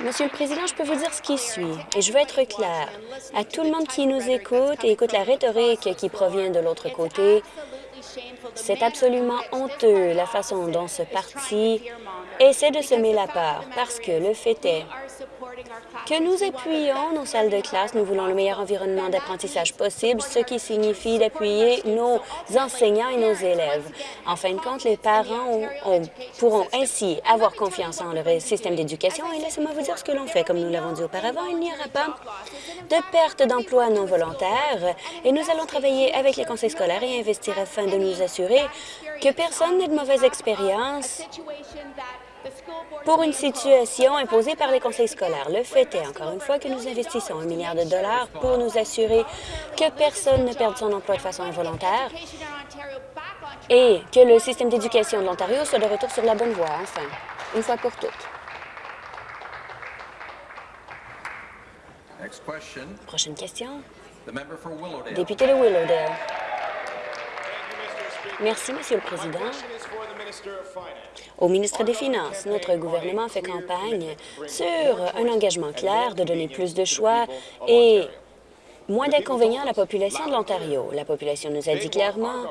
Monsieur le Président, je peux vous dire ce qui suit, et je veux être clair. À tout le monde qui nous écoute et écoute la rhétorique qui provient de l'autre côté, c'est absolument honteux la façon dont ce parti essaie de semer la peur, parce que le fait est que nous appuyons nos salles de classe, nous voulons le meilleur environnement d'apprentissage possible, ce qui signifie d'appuyer nos enseignants et nos élèves. En fin de compte, les parents pourront ainsi avoir confiance en le système d'éducation. Et laissez-moi vous dire ce que l'on fait. Comme nous l'avons dit auparavant, il n'y aura pas de perte d'emploi non volontaire. Et nous allons travailler avec les conseils scolaires et investir afin de nous assurer que personne n'ait de mauvaise expérience pour une situation imposée par les conseils scolaires. Le fait est, encore une fois, que nous investissons un milliard de dollars pour nous assurer que personne ne perde son emploi de façon involontaire et que le système d'éducation de l'Ontario soit de retour sur la bonne voie, enfin, une fois pour toutes. Prochaine question. Député de Willowdale. Merci, Monsieur le Président. Au ministre des Finances, notre gouvernement fait campagne sur un engagement clair de donner plus de choix et moins d'inconvénients à la population de l'Ontario. La population nous a dit clairement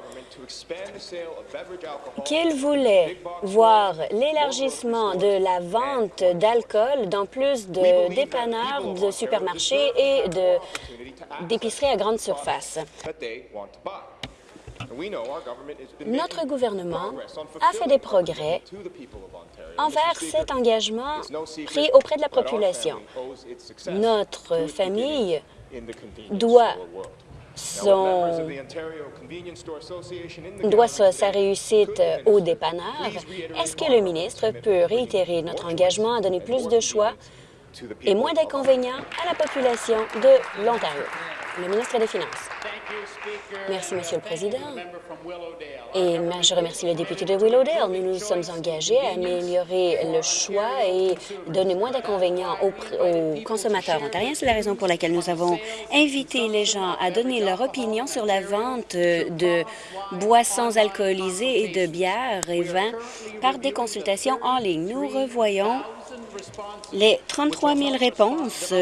qu'il voulait voir l'élargissement de la vente d'alcool dans plus de dépanneurs, de supermarchés et d'épiceries à grande surface. Notre gouvernement a fait des progrès envers cet engagement pris auprès de la population. Notre famille doit son, doit sa, réussite au dépanneur. Est-ce que le ministre peut réitérer notre engagement à donner plus de choix et moins d'inconvénients à la population de l'Ontario? Le ministre des Finances. Merci, Monsieur le Président. Et je remercie le député de Willowdale. Nous nous sommes engagés à améliorer le choix et donner moins d'inconvénients aux, consommateurs ontariens. C'est la raison pour laquelle nous avons invité les gens à donner leur opinion sur la vente de boissons alcoolisées et de bières et vins par des consultations en ligne. Nous revoyons les 33 000 réponses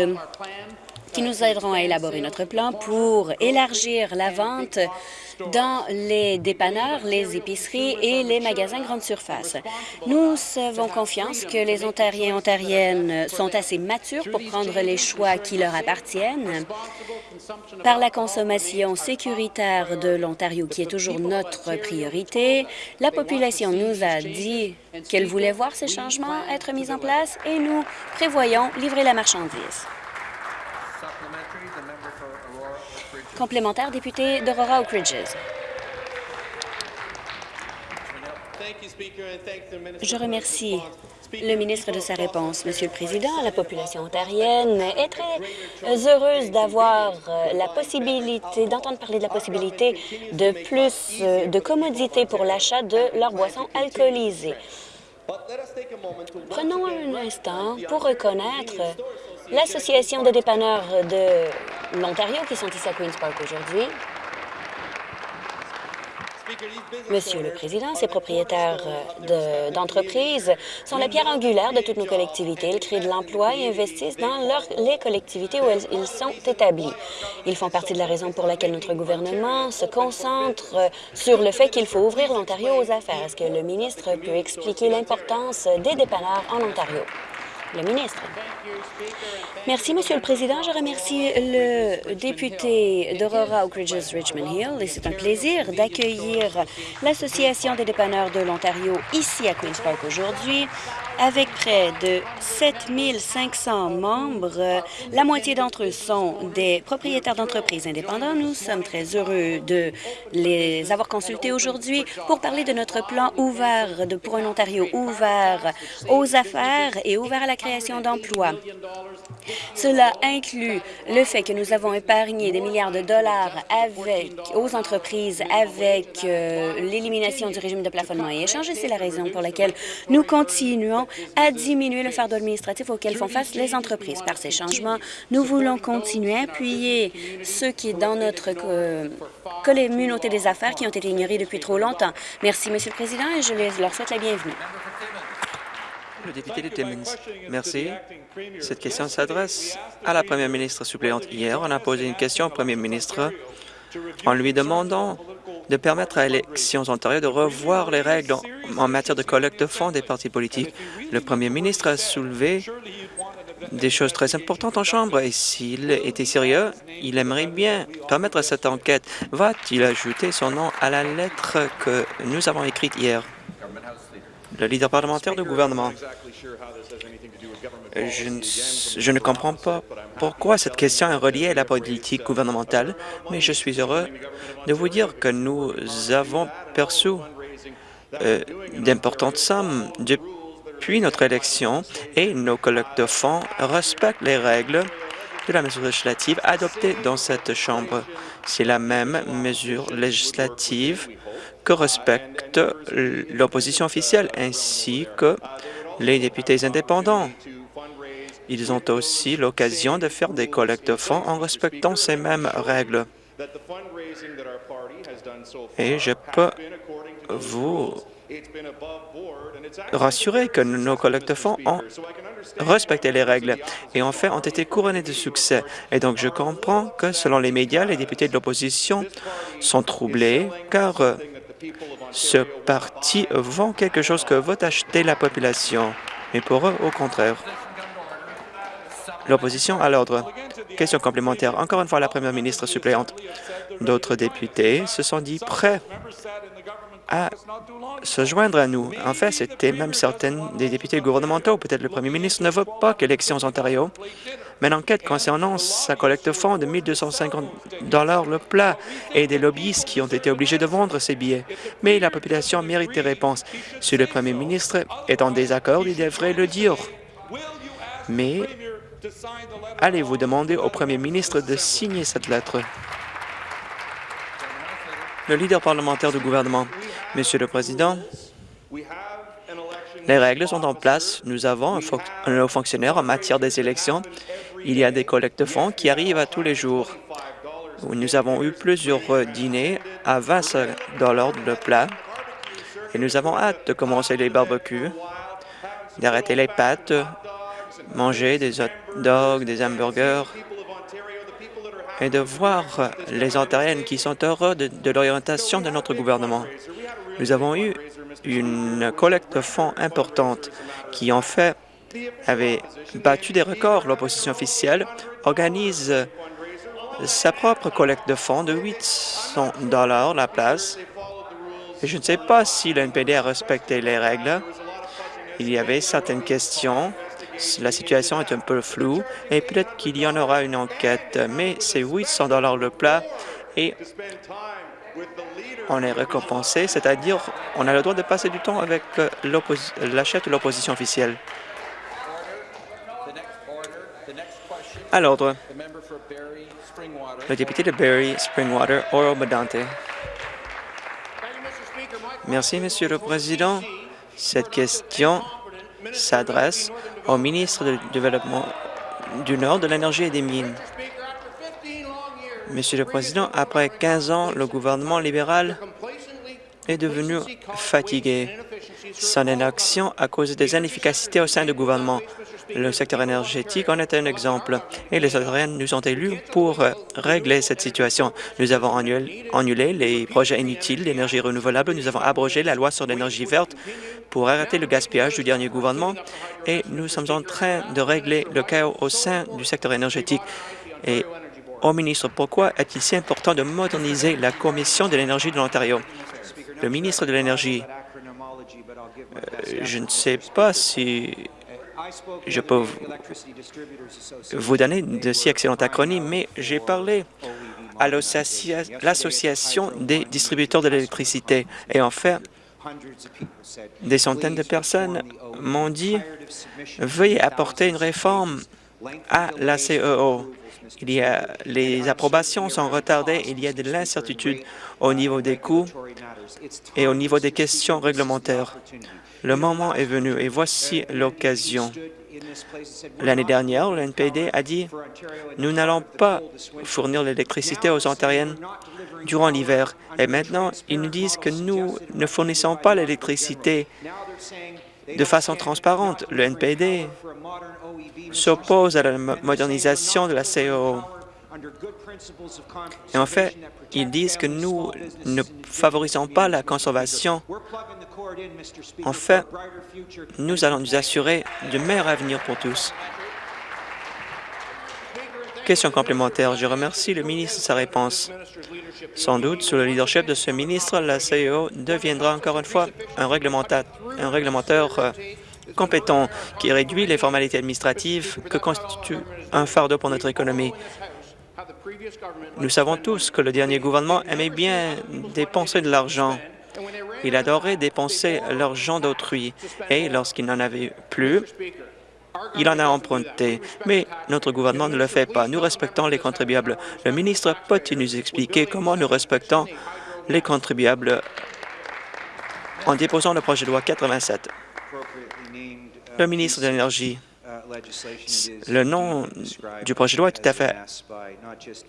qui nous aideront à élaborer notre plan pour élargir la vente dans les dépanneurs, les épiceries et les magasins grande surface. Nous avons confiance que les Ontariens et Ontariennes sont assez matures pour prendre les choix qui leur appartiennent par la consommation sécuritaire de l'Ontario, qui est toujours notre priorité. La population nous a dit qu'elle voulait voir ces changements être mis en place et nous prévoyons livrer la marchandise. Complémentaire, député d'Aurora Oak Ridges. Je remercie le ministre de sa réponse. Monsieur le Président, la population ontarienne est très heureuse d'avoir euh, la possibilité, d'entendre parler de la possibilité de plus euh, de commodité pour l'achat de leurs boissons alcoolisées. Prenons un instant pour reconnaître l'Association des dépanneurs de l'Ontario qui sont ici à Queen's Park aujourd'hui. Monsieur le Président, ces propriétaires d'entreprises sont la pierre angulaire de toutes nos collectivités. Ils créent de l'emploi et investissent dans les collectivités où ils sont établis. Ils font partie de la raison pour laquelle notre gouvernement se concentre sur le fait qu'il faut ouvrir l'Ontario aux affaires. Est-ce que le ministre peut expliquer l'importance des dépanneurs en Ontario? Le ministre. Merci, Monsieur le Président. Je remercie le député d'Aurora Oak Ridges Richmond Hill et c'est un plaisir d'accueillir l'Association des dépanneurs de l'Ontario ici à Queen's Park aujourd'hui. Avec près de 7 500 membres, la moitié d'entre eux sont des propriétaires d'entreprises indépendants. Nous sommes très heureux de les avoir consultés aujourd'hui pour parler de notre plan ouvert de, pour un Ontario ouvert aux affaires et ouvert à la création d'emplois. Cela inclut le fait que nous avons épargné des milliards de dollars aux entreprises avec euh, l'élimination du régime de plafonnement et échange. C'est la raison pour laquelle nous continuons à diminuer le fardeau administratif auquel font face les entreprises. Par ces changements, nous voulons continuer à appuyer ceux qui, dans notre communauté des affaires, qui ont été ignorés depuis trop longtemps. Merci, Monsieur le Président, et je leur souhaite la bienvenue. Le député de Timmins. Merci. Cette question s'adresse à la première ministre suppléante. Hier, on a posé une question au premier ministre en lui demandant de permettre à Élections Ontario de revoir les règles en, matière de collecte de fonds des partis politiques. Le premier ministre a soulevé des choses très importantes en Chambre et s'il était sérieux, il aimerait bien permettre cette enquête. Va-t-il ajouter son nom à la lettre que nous avons écrite hier? Le leader parlementaire du gouvernement. Je ne, comprends pas pourquoi cette question est reliée à la politique gouvernementale, mais je suis heureux de vous dire que nous avons perçu euh, d'importantes sommes depuis notre élection et nos collectes de fonds respectent les règles de la mesure législative adoptée dans cette Chambre. C'est la même mesure législative que respecte l'opposition officielle ainsi que les députés indépendants. ils ont aussi l'occasion de faire des collectes de fonds en respectant ces mêmes règles. Et je peux vous rassurer que nos collectes de fonds ont respecté les règles et en fait ont été couronnés de succès. Et donc, je comprends que, selon les médias, les députés de l'opposition sont troublés car ce parti vend quelque chose que va acheter la population. Mais pour eux, au contraire. L'opposition à l'ordre. Question complémentaire. Encore une fois, la première ministre suppléante. D'autres députés se sont dit prêts à se joindre à nous. En fait, c'était même certains des députés gouvernementaux. Peut-être le premier ministre ne veut pas qu'élections Ontario mène enquête concernant sa collecte de fonds de 1 250 le plat et des lobbyistes qui ont été obligés de vendre ces billets. Mais la population mérite des réponses. Si le premier ministre est en désaccord, il devrait le dire. Mais allez-vous demander au premier ministre de signer cette lettre? Le leader parlementaire du gouvernement. Monsieur le Président, les règles sont en place. Nous avons un, haut fonctionnaire en matière des élections. Il y a des collectes de fonds qui arrivent à tous les jours. Nous avons eu plusieurs dîners à 20 le plat et nous avons hâte de commencer les barbecues, d'arrêter les pâtes, manger des hot dogs, des hamburgers et de voir les Ontariennes qui sont heureux de, l'orientation de notre gouvernement. Nous avons eu une collecte de fonds importante qui, en fait, avait battu des records. L'opposition officielle organise sa propre collecte de fonds de 800 dollars la place. Je ne sais pas si l'NPD a respecté les règles. Il y avait certaines questions la situation est un peu floue et peut-être qu'il y en aura une enquête, mais c'est 800 dollars le plat et on est récompensé, c'est-à-dire on a le droit de passer du temps avec la chef de l'opposition officielle. À l'ordre, le député de Barrie Springwater, Oro Medante. Merci, Monsieur le Président. Cette question s'adresse au ministre du Développement du Nord, de l'Énergie et des Mines. Monsieur le Président, après 15 ans, le gouvernement libéral est devenu fatigué. Son inaction à cause des inefficacités au sein du gouvernement. Le secteur énergétique en est un exemple et les Ontariens nous ont élus pour régler cette situation. Nous avons annulé les projets inutiles d'énergie renouvelable. Nous avons abrogé la loi sur l'énergie verte pour arrêter le gaspillage du dernier gouvernement et nous sommes en train de régler le chaos au sein du secteur énergétique. Et au ministre, pourquoi est-il si important de moderniser la Commission de l'énergie de l'Ontario? Le ministre de l'Énergie, euh, je ne sais pas si je peux vous donner de si excellentes acronymes, mais j'ai parlé à l'Association des distributeurs de l'électricité. Et en fait, des centaines de personnes m'ont dit « Veuillez apporter une réforme à la CEO ». Il y a, les approbations sont retardées, il y a de l'incertitude au niveau des coûts et au niveau des questions réglementaires. Le moment est venu et voici l'occasion. L'année dernière, le NPD a dit « Nous n'allons pas fournir l'électricité aux Ontariennes durant l'hiver. » Et maintenant, ils nous disent que nous ne fournissons pas l'électricité de façon transparente. Le NPD s'oppose à la modernisation de la COO. Et en fait, ils disent que nous ne favorisons pas la conservation. En fait, nous allons nous assurer du meilleur avenir pour tous. Question complémentaire. Je remercie le ministre de sa réponse. Sans doute, sous le leadership de ce ministre, la CEO deviendra encore une fois un réglementateur, un réglementateur euh, compétent qui réduit les formalités administratives que constitue un fardeau pour notre économie. Nous savons tous que le dernier gouvernement aimait bien dépenser de l'argent. Il adorait dépenser l'argent d'autrui et lorsqu'il n'en avait plus, il en a emprunté. Mais notre gouvernement ne le fait pas. Nous respectons les contribuables. Le ministre peut-il nous expliquer comment nous respectons les contribuables en déposant le projet de loi 87? Le ministre de l'Énergie. Le nom du projet de loi est tout à fait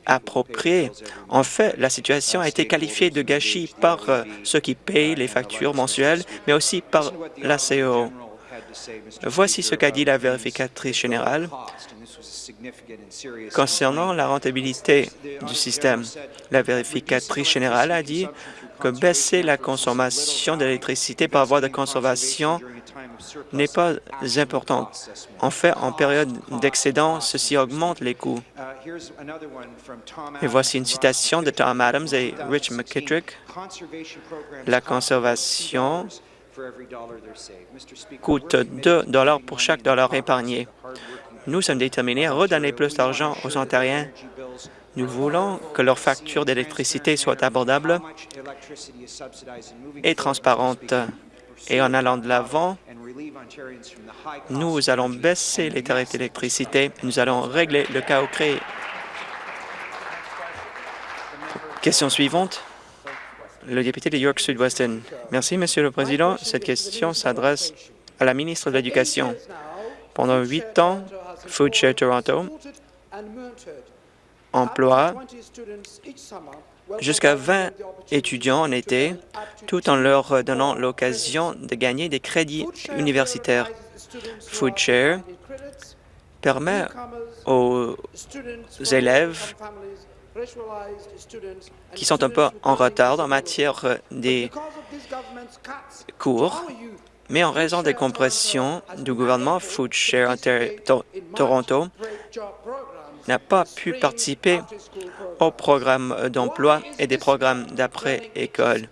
approprié. En fait, la situation a été qualifiée de gâchis par euh, ceux qui payent les factures mensuelles, mais aussi par la CEO. Voici ce qu'a dit la vérificatrice générale concernant la rentabilité du système. La vérificatrice générale a dit que baisser la consommation d'électricité par voie de conservation n'est pas important. En fait, en période d'excédent, ceci augmente les coûts. Et voici une citation de Tom Adams et Rich McKittrick. La conservation coûte 2 dollars pour chaque dollar épargné. Nous sommes déterminés à redonner plus d'argent aux Ontariens. Nous voulons que leur facture d'électricité soit abordable et transparente. Et en allant de l'avant, nous allons baisser les tarifs d'électricité. Nous allons régler le chaos créé. Question suivante. Le député de York Sud-Weston. Merci, Monsieur le Président. Cette question s'adresse à la ministre de l'Éducation. Pendant huit ans, Food Share Toronto emploie jusqu'à 20 étudiants en été, tout en leur donnant l'occasion de gagner des crédits universitaires. FoodShare permet aux élèves qui sont un peu en retard en matière des cours, mais en raison des compressions du gouvernement, FoodShare Toronto n'a pas pu participer au programme d'emploi et des programmes d'après-école.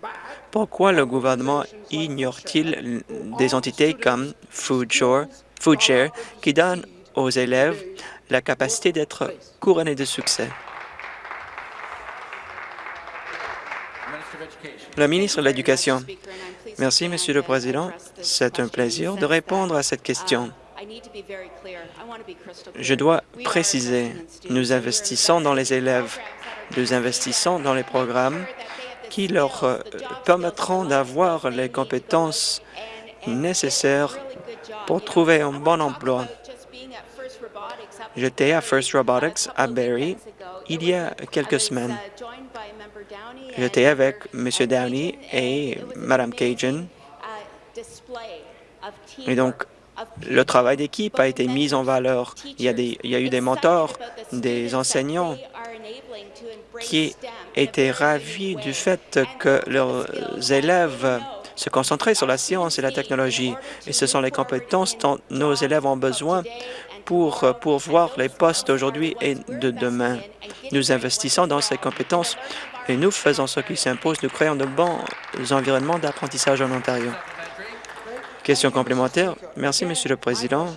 Pourquoi le gouvernement ignore-t-il des entités comme FoodShare, FoodShare qui donnent aux élèves la capacité d'être couronnés de succès? La ministre de l'Éducation. Merci, Monsieur le Président. C'est un plaisir de répondre à cette question. Je dois préciser, nous investissons dans les élèves, nous investissons dans les programmes qui leur euh, permettront d'avoir les compétences nécessaires pour trouver un bon emploi. J'étais à First Robotics à Barrie il y a quelques semaines. J'étais avec M. Downey et Mme Cajun. Et donc, le travail d'équipe a été mis en valeur. Il y, a eu des mentors, des enseignants qui étaient ravis du fait que leurs élèves se concentraient sur la science et la technologie. Et ce sont les compétences dont nos élèves ont besoin pour pourvoir les postes d'aujourd'hui et de demain. Nous investissons dans ces compétences et nous faisons ce qui s'impose. Nous créons de bons environnements d'apprentissage en Ontario. Question complémentaire. Merci, Monsieur le Président.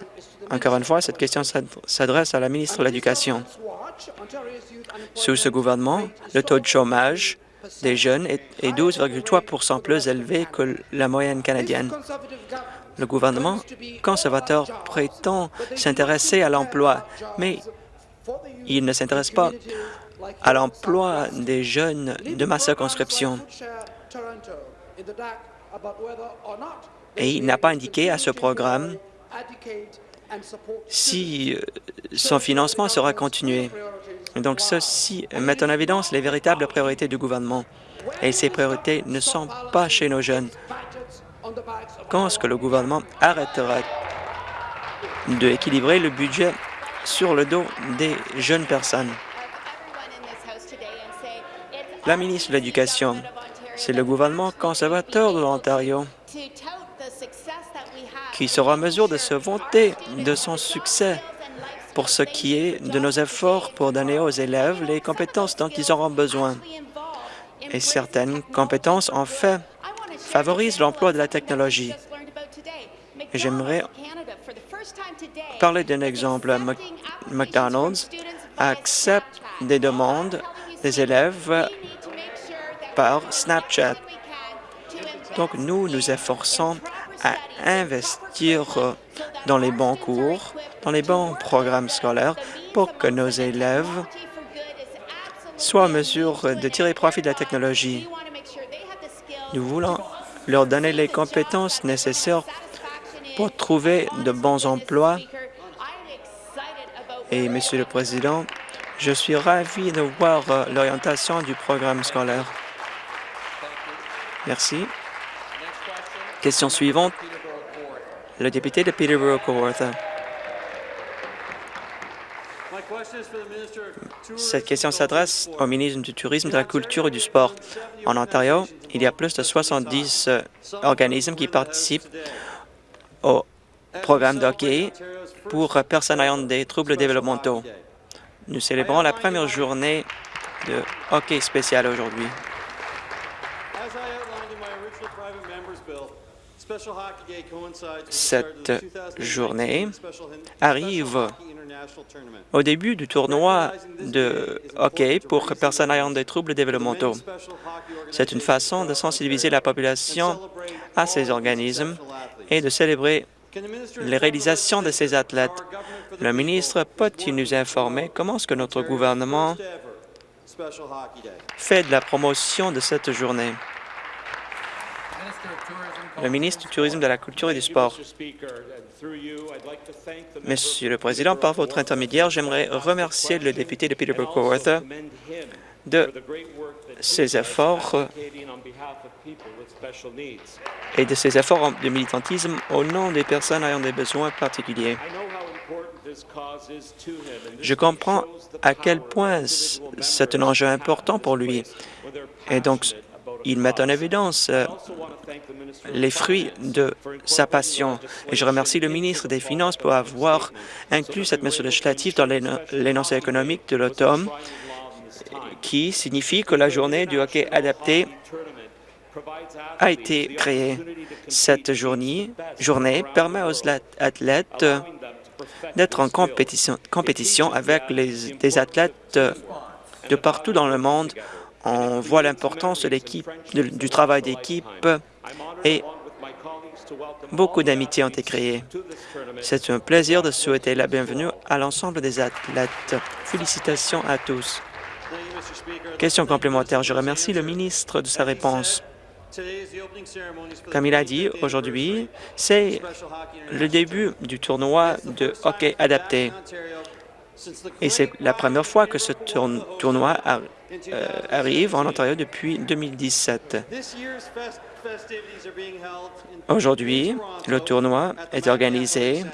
Encore une fois, cette question s'adresse à la ministre de l'Éducation. Sous ce gouvernement, le taux de chômage des jeunes est 12,3% plus élevé que la moyenne canadienne. Le gouvernement conservateur prétend s'intéresser à l'emploi, mais il ne s'intéresse pas à l'emploi des jeunes de ma circonscription. Et il n'a pas indiqué à ce programme si euh, son financement sera continué. Donc, ceci met en évidence les véritables priorités du gouvernement. Et ces priorités ne sont pas chez nos jeunes. Quand est-ce que le gouvernement arrêtera d'équilibrer le budget sur le dos des jeunes personnes? La ministre de l'Éducation, c'est le gouvernement conservateur de l'Ontario qui sera en mesure de se vanter de son succès pour ce qui est de nos efforts pour donner aux élèves les compétences dont ils auront besoin. Et certaines compétences, en fait, favorisent l'emploi de la technologie. J'aimerais parler d'un exemple. McDonald's accepte des demandes des élèves par Snapchat. Donc, nous nous efforçons à investir dans les bons cours, dans les bons programmes scolaires pour que nos élèves soient en mesure de tirer profit de la technologie. Nous voulons leur donner les compétences nécessaires pour trouver de bons emplois Et, Monsieur le Président, je suis ravi de voir euh, l'orientation du programme scolaire. Merci. Question suivante, le député de Peterborough-Kawartha. Cette question s'adresse au ministre du Tourisme, de la Culture et du Sport. En Ontario, il y a plus de 70 euh, organismes qui participent au programme de hockey pour personnes ayant des troubles développementaux. Nous célébrons la première journée de hockey spécial aujourd'hui. Cette journée arrive au début du tournoi de hockey pour personnes ayant des troubles développementaux. C'est une façon de sensibiliser la population à ces organismes et de célébrer les réalisations de ces athlètes? Le ministre peut-il nous informer comment est-ce que notre gouvernement fait de la promotion de cette journée? Le ministre du Tourisme, de la Culture et du Sport. Monsieur le Président, par votre intermédiaire, j'aimerais remercier le député de Peterborough-Kawartha de ses efforts et de ses efforts de militantisme au nom des personnes ayant des besoins particuliers. Je comprends à quel point c'est un enjeu important pour lui. Et donc, il met en évidence euh, les fruits de sa passion. Et je remercie le ministre des Finances pour avoir inclus cette mesure législative dans l'énoncé économique de l'automne, qui signifie que la journée du hockey adapté a été créée. Cette journée, permet aux athlètes d'être en compétition, avec des athlètes de partout dans le monde on voit l'importance du travail d'équipe et beaucoup d'amitiés ont été créées. C'est un plaisir de souhaiter la bienvenue à l'ensemble des athlètes. Félicitations à tous. Question complémentaire. Je remercie le ministre de sa réponse. Comme il a dit, aujourd'hui, c'est le début du tournoi de hockey adapté. Et c'est la première fois que ce tournoi euh, arrive en Ontario depuis 2017. Aujourd'hui, le tournoi est organisé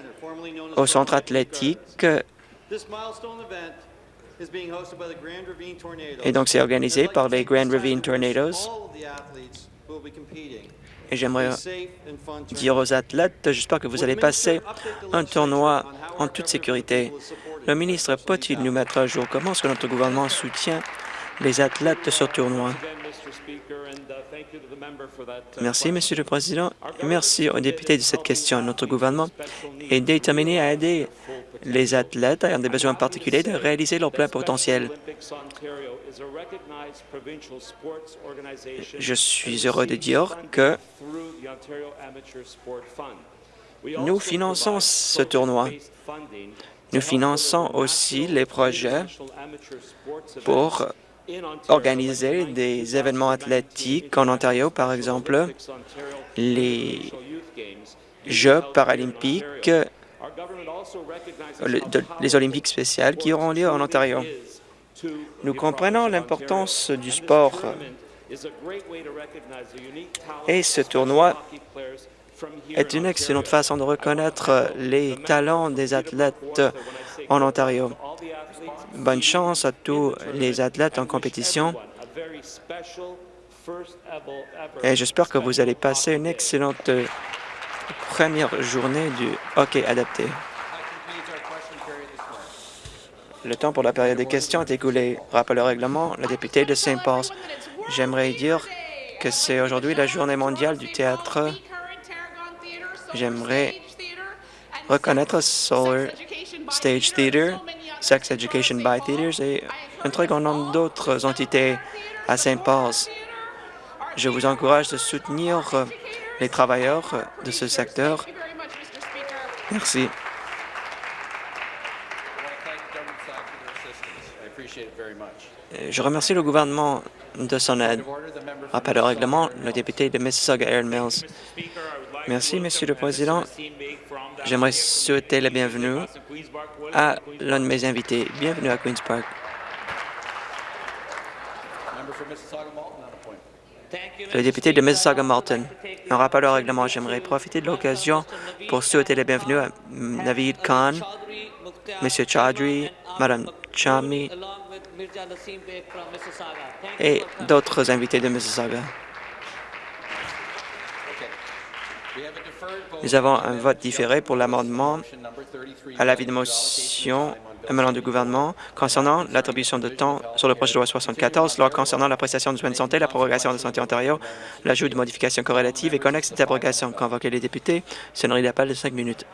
au centre athlétique et donc c'est organisé par les Grand Ravine Tornadoes. Et j'aimerais dire aux athlètes, j'espère que vous allez passer un tournoi en toute sécurité. Le ministre peut-il nous mettre à jour? Comment est-ce que notre gouvernement soutient les athlètes de ce tournoi. Merci, Monsieur le Président, merci aux députés de cette question. Notre gouvernement est déterminé à aider les athlètes ayant des besoins particuliers de réaliser leur plein potentiel. Je suis heureux de dire que nous finançons ce tournoi. Nous finançons aussi les projets pour organiser des événements athlétiques en Ontario, par exemple les Jeux paralympiques, les Olympiques spéciales qui auront lieu en Ontario. Nous comprenons l'importance du sport et ce tournoi est une excellente façon de reconnaître les talents des athlètes en Ontario. Bonne chance à tous les athlètes en compétition et j'espère que vous allez passer une excellente première journée du hockey adapté. Le temps pour la période des questions est écoulé. Rappel au règlement, le député de Saint Paul. J'aimerais dire que c'est aujourd'hui la journée mondiale du théâtre. J'aimerais reconnaître Solar Stage Theatre Sex Education by Theaters et un très grand nombre d'autres entités à Saint Paul's. Je vous encourage de soutenir euh, les travailleurs euh, de ce secteur. Merci. Je remercie le gouvernement de son aide. Rappel au règlement, le député de Mississauga Air Mills. Merci, Monsieur le Président. J'aimerais souhaiter la bienvenue à l'un de mes invités. Bienvenue à Queen's Park. Le député de Mississauga-Malton. Un rappel au règlement, j'aimerais profiter de l'occasion pour souhaiter la bienvenue à Navid Khan, M. Chaudhry, Mme Chami et d'autres invités de Mississauga. Nous avons un vote différé pour l'amendement à l'avis de motion émanant du gouvernement concernant l'attribution de temps sur le projet de loi 74, loi concernant la prestation de soins de santé, la prorogation de Santé Ontario, l'ajout de modifications corrélatives et connexes d'abrogation. Convoquer les députés. Sonnerie d'appel de cinq minutes.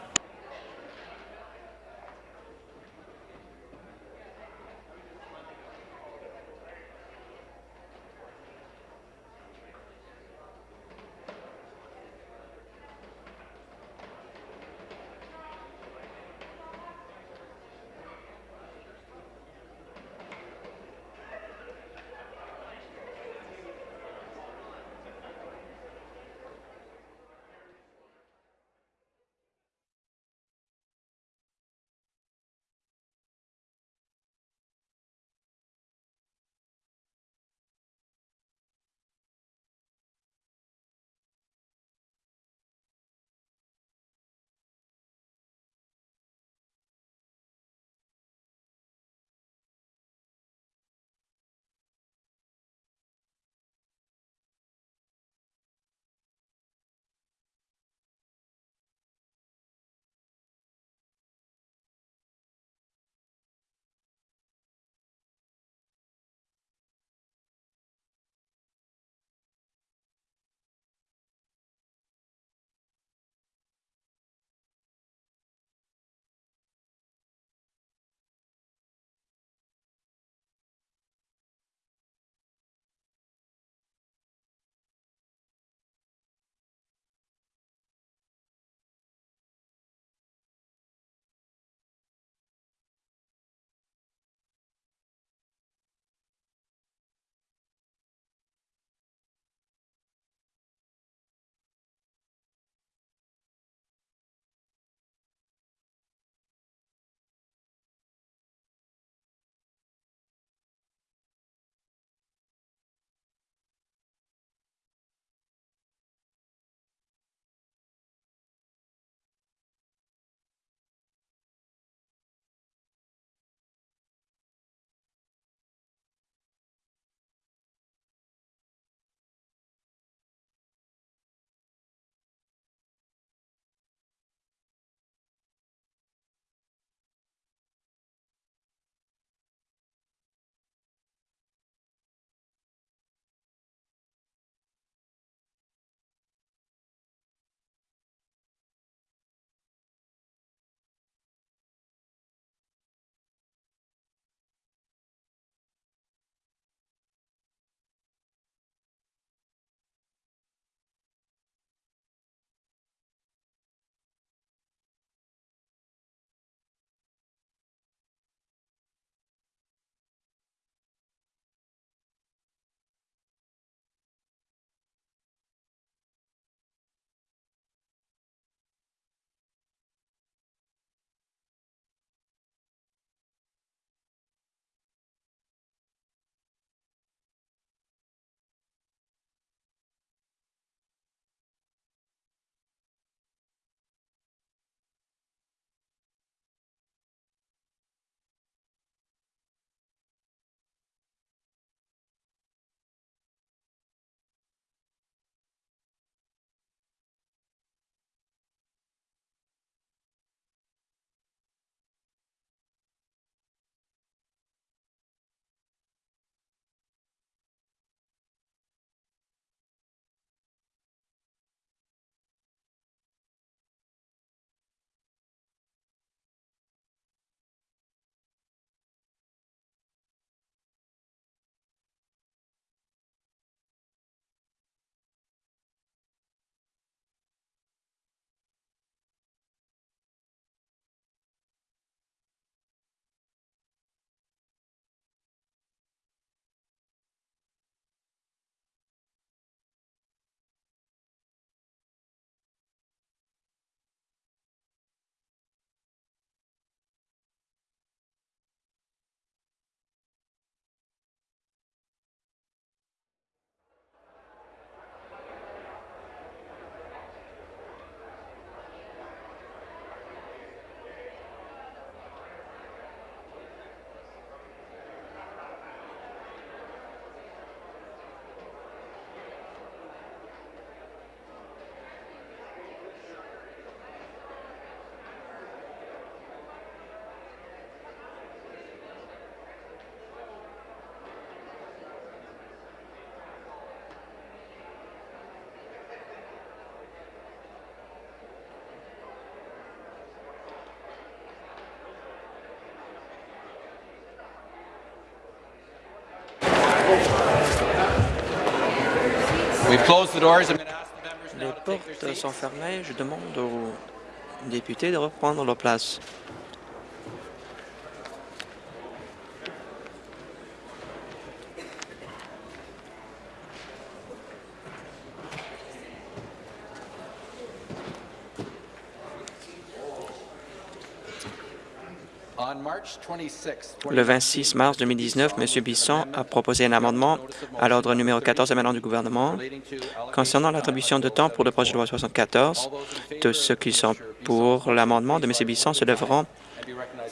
Les portes sont fermées. Je demande aux députés de reprendre leur place. Le 26 mars 2019, M. Bisson a proposé un amendement à l'ordre numéro 14 amendement du gouvernement concernant l'attribution de temps pour le projet de loi 74. Tous ceux qui sont pour l'amendement de M. Bisson se lèveront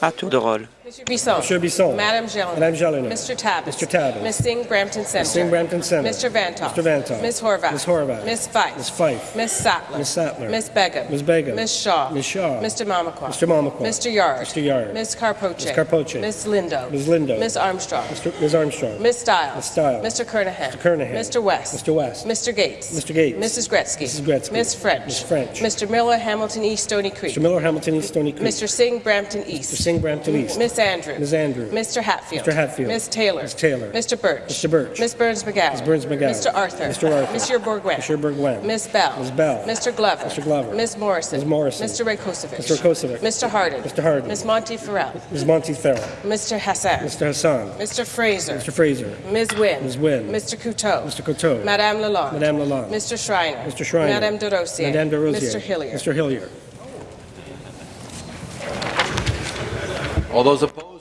à tour de rôle. Monsieur Bisson. Monsieur Bisson. Madame Gilliland. Madame Gilliland. Mr. Tabbas. Mr. Tabbas. Ms. Singh Brampton Center. Ms. Singh Brampton Center. Mr. Vantoff. Mr. Vantoff. Ms. Horvath. Ms. Horvath. Ms. Fife. Ms. Fife. Ms. Sattler. Ms. Sattler. Ms. Begum. Ms. Begum. Ms. Shaw. Ms. Shaw. Mr. Mamakwa. Mr. Mamakwa. Mr. Yard. Mr. Yard. Ms. Carpoche. Ms. Carpoche. Ms. Lindo. Ms. Lindo. Ms. Armstrong. Mr. Ms. Armstrong. Ms. Stiles. Ms. Stiles. Mr. Kernahan. Mr. Kernahan. Mr. West. Mr. West. Mr. Gates. Mr. Gates. Mrs. Gretzky. Mrs. Gretzky. Ms. French. Ms. French. Mr. Miller, Hamilton East, Stony Creek. Mr. Miller, Hamilton East, Stony Creek. Mr. Singh, Brampton East. Mr. Singh, Brampton East. Miss Andrews. Ms. Andrews. Mr. Hatfield. Mr. Hatfield. Miss Taylor. Ms. Taylor. Mr. Birch. Mr. Birch. Miss Burns McGowan. Ms. Burns McGowan. Mr. Arthur. Mr. Arthur. Monsieur Bourgouin. Mr. Bourgouin. Miss Bell. Ms. Bell. Mr. Glover. Mr. Glover. Miss Morrison. Ms. Morrison. Mr. Rakosovic. Mr. Rakosovic. Mr. Hardin. Mr. Hardin. Miss Monty Farrell. Ms. Monty Farrell. Mr. Hassan. Mr. Hassan. Mr. Fraser. Mr. Fraser. Ms. Wynne. Ms. Wynne. Mr. Couteau. Mr. Couteau. Madame Lalonde. Madame Lalonde. Mr. Schreiner. Mr. Schreiner. Madame de Rosier. Madame de Rosier. Mr. Hillier. Mr. Hillier.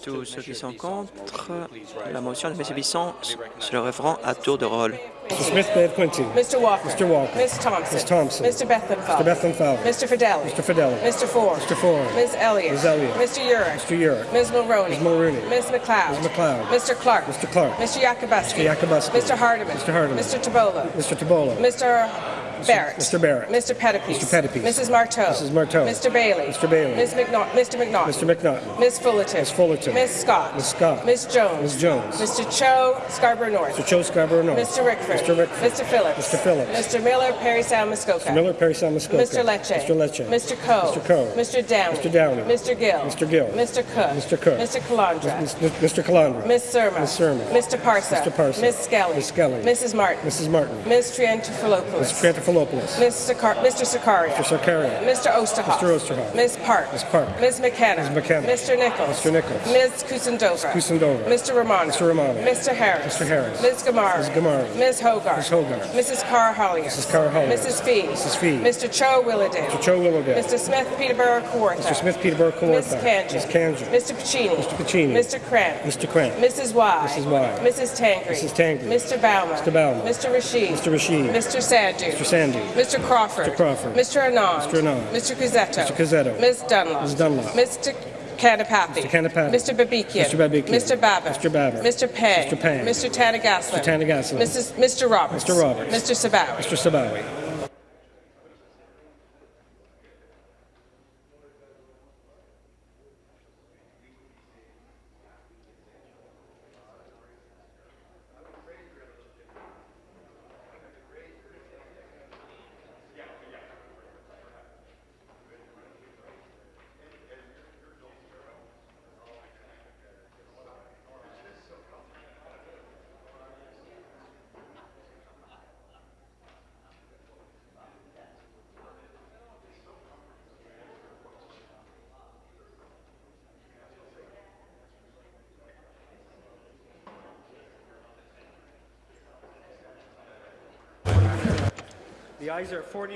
Tous ceux qui sont contre la motion de M. Bisson se lèveront à tour de rôle. Mr. Smith. Mr. Walker. Mr. Walker. Miss Thompson. Ms. Thompson. Mr. Bethlehem Mr. Bethlehem Fowler. Mr. Fidelli. Mr. Fidelli. Mr. Ford. Mr. Ford. Ms. Elliott. Ms. Elliott. Mr. Urick. Mr. Urick. Ms. Mulroney. Ms. Mulroney. Ms. McLeod. Ms. McLeod. Mr. Clark. Mr. Clark. Mr. Yakubuski. Mr. Yakubuski. Mr. Hardiman. Mr. Hardiman. Mr. Tabola. Mr. Tabola. Mr. Barrett. Mr. Barrett. Mr. Pettipies. Mr. Pettipies. Mrs. Marteau. Mrs. Marteau. Mr. Bailey. Mr. Bailey. Ms. McNaught. Mr. McNaught. Mr. McNaughton. Ms. Fullerton. Ms. Fullerton. Ms. Scott. Ms. Scott. Ms. Jones. Ms. Jones. Mr. Cho, Scarborough North. Mr. Joe Scarborough North. Mr. Rickford. Mr. Rickford. Mr. Phillips. Mr. Phillips. Mr. Miller, Perry Sound, Muskoka. Mr. Miller, Perry Sound, Muskoka. Mr. Lecce. Mr. Lecce. Mr. Coe. Mr. Coe. Mr. Downey. Mr. Downey. Mr. Gill. Mr. Gill. Mr. Cook. Mr. Cook. Mr. Calandra. Mr. Calandra. Ms. Surma. Ms. Surma. Mr. Parsa. Mr. Parsa. Ms. Skelly. Ms. Skelly. Mrs. Martin. Mrs. Martin. Ms. Triantafilopoulos. Mr. Trantafilopoulos. Mr. Car- Mr. Sakaria. Mr. Sarkaria. Mr. Osterhoff. Mr. Osterhoff. Ms. Park. Ms. Park. Ms. McKenna. Ms. McKenna. Mr. Nichols. Mr. Nichols. Ms. Kusendova. Kusendova. Mr. Romano. Mr. Romano. Mr. Harris. Mr. Harris. Ms. Gamara. Ms. Gamara. Ms. Hogarth. Ms. Hogarth. Mrs. Carr Hollier. Mrs. Carr Hollier. Mrs. Fee. Mrs. Fee. Mr. Cho Willowdale. Mr. Cho Willowdale. Mr. Smith Peterborough Kawartha. Mr. Smith Peterborough Ms. Kawartha. Kanji. Ms. Kanji. Mr. Pacini. Mr. Pacini. Mr. Cramp. Mr. Cramp. Mrs. Y. Mrs. Y. Mrs. Tangri. Mrs. Tangri. Mr. Bauman. Mr. Bauman. Mr. Rashid. Mr. Rashid. Mr. Sandu. Mr. Sandu. Mr. Crawford. Mr. Crawford. Mr. Anand. Mr. Anand. Mr. Cusetto. Mr. Cusetto. Ms. Dunlop. Ms. Dunlop. Mr. Canapathi. Mr. Canapathi. Mr. Babikian. Mr. Babikian. Mr. Babbitt. Mr. Babbitt. Mr. Pang. Mr. Pang. Mr. Tanagaslan. Mr. Tanagaslan. Mrs. Mr. Roberts. Mr. Roberts. Mr. Sabawi. Mr. Sabawi.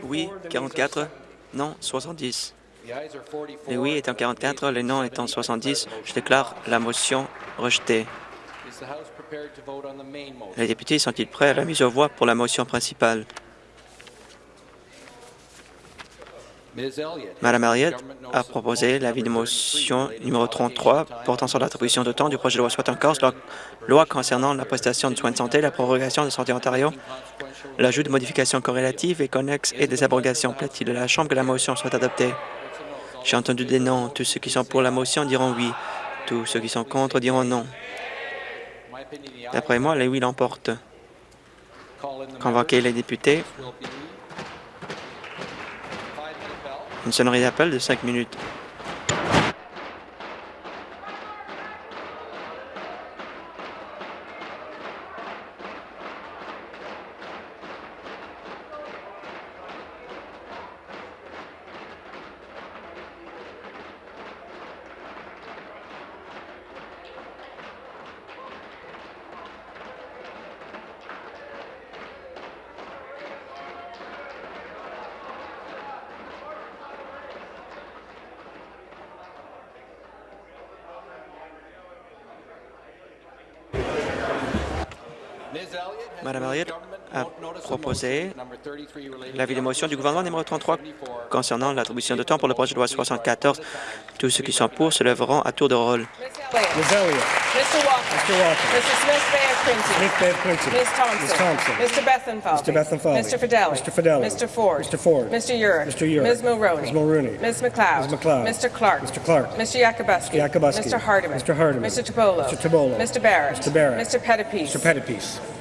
Oui, 44. Non, 70. Les oui étant 44, les non étant 70, je déclare la motion rejetée. Les députés sont-ils prêts à la mise aux voix pour la motion principale? Madame Elliott a proposé l'avis de motion numéro 33 portant sur l'attribution de temps du projet de loi 74, la loi concernant la prestation de soins de santé, la prorogation de Santé Ontario, l'ajout de modifications corrélatives et connexes et des abrogations. Plaît-il de la Chambre que la motion soit adoptée? J'ai entendu des noms. Tous ceux qui sont pour la motion diront oui. Tous ceux qui sont contre diront non. D'après moi, les oui l'emportent. Convoquez les députés. Une sonnerie d'appel de cinq minutes. L'avis de motion du gouvernement numéro 33 concernant l'attribution de temps pour le projet de loi 74. Tous ceux qui sont pour se lèveront à tour de rôle. Ms. Elliott. Mr. Walker. Mr. Walker. Mr. Smith Bay of Quincy. Smith Bay of Quincy. Ms. Thompson. Ms. Thompson. Mr. Bethenfalvey. Mr. Bethenfalvey. Mr. Fidelli. Mr. Fidelli. Mr. Ford. Mr. Ford. Mr. Urick. Mr. Urick. Ms. Mulroney. Ms. Mulroney. Ms. McLeod. Ms. McLeod. Mr. Clark. Mr. Clark. Mr. Yakubuski. Mr. Yakubuski. Mr. Hardiman. Mr. Hardiman. Mr. Tobolo. Mr. Tobolo. Mr. Barrett. Mr. Barrett. Mr. Mr. Pettipies.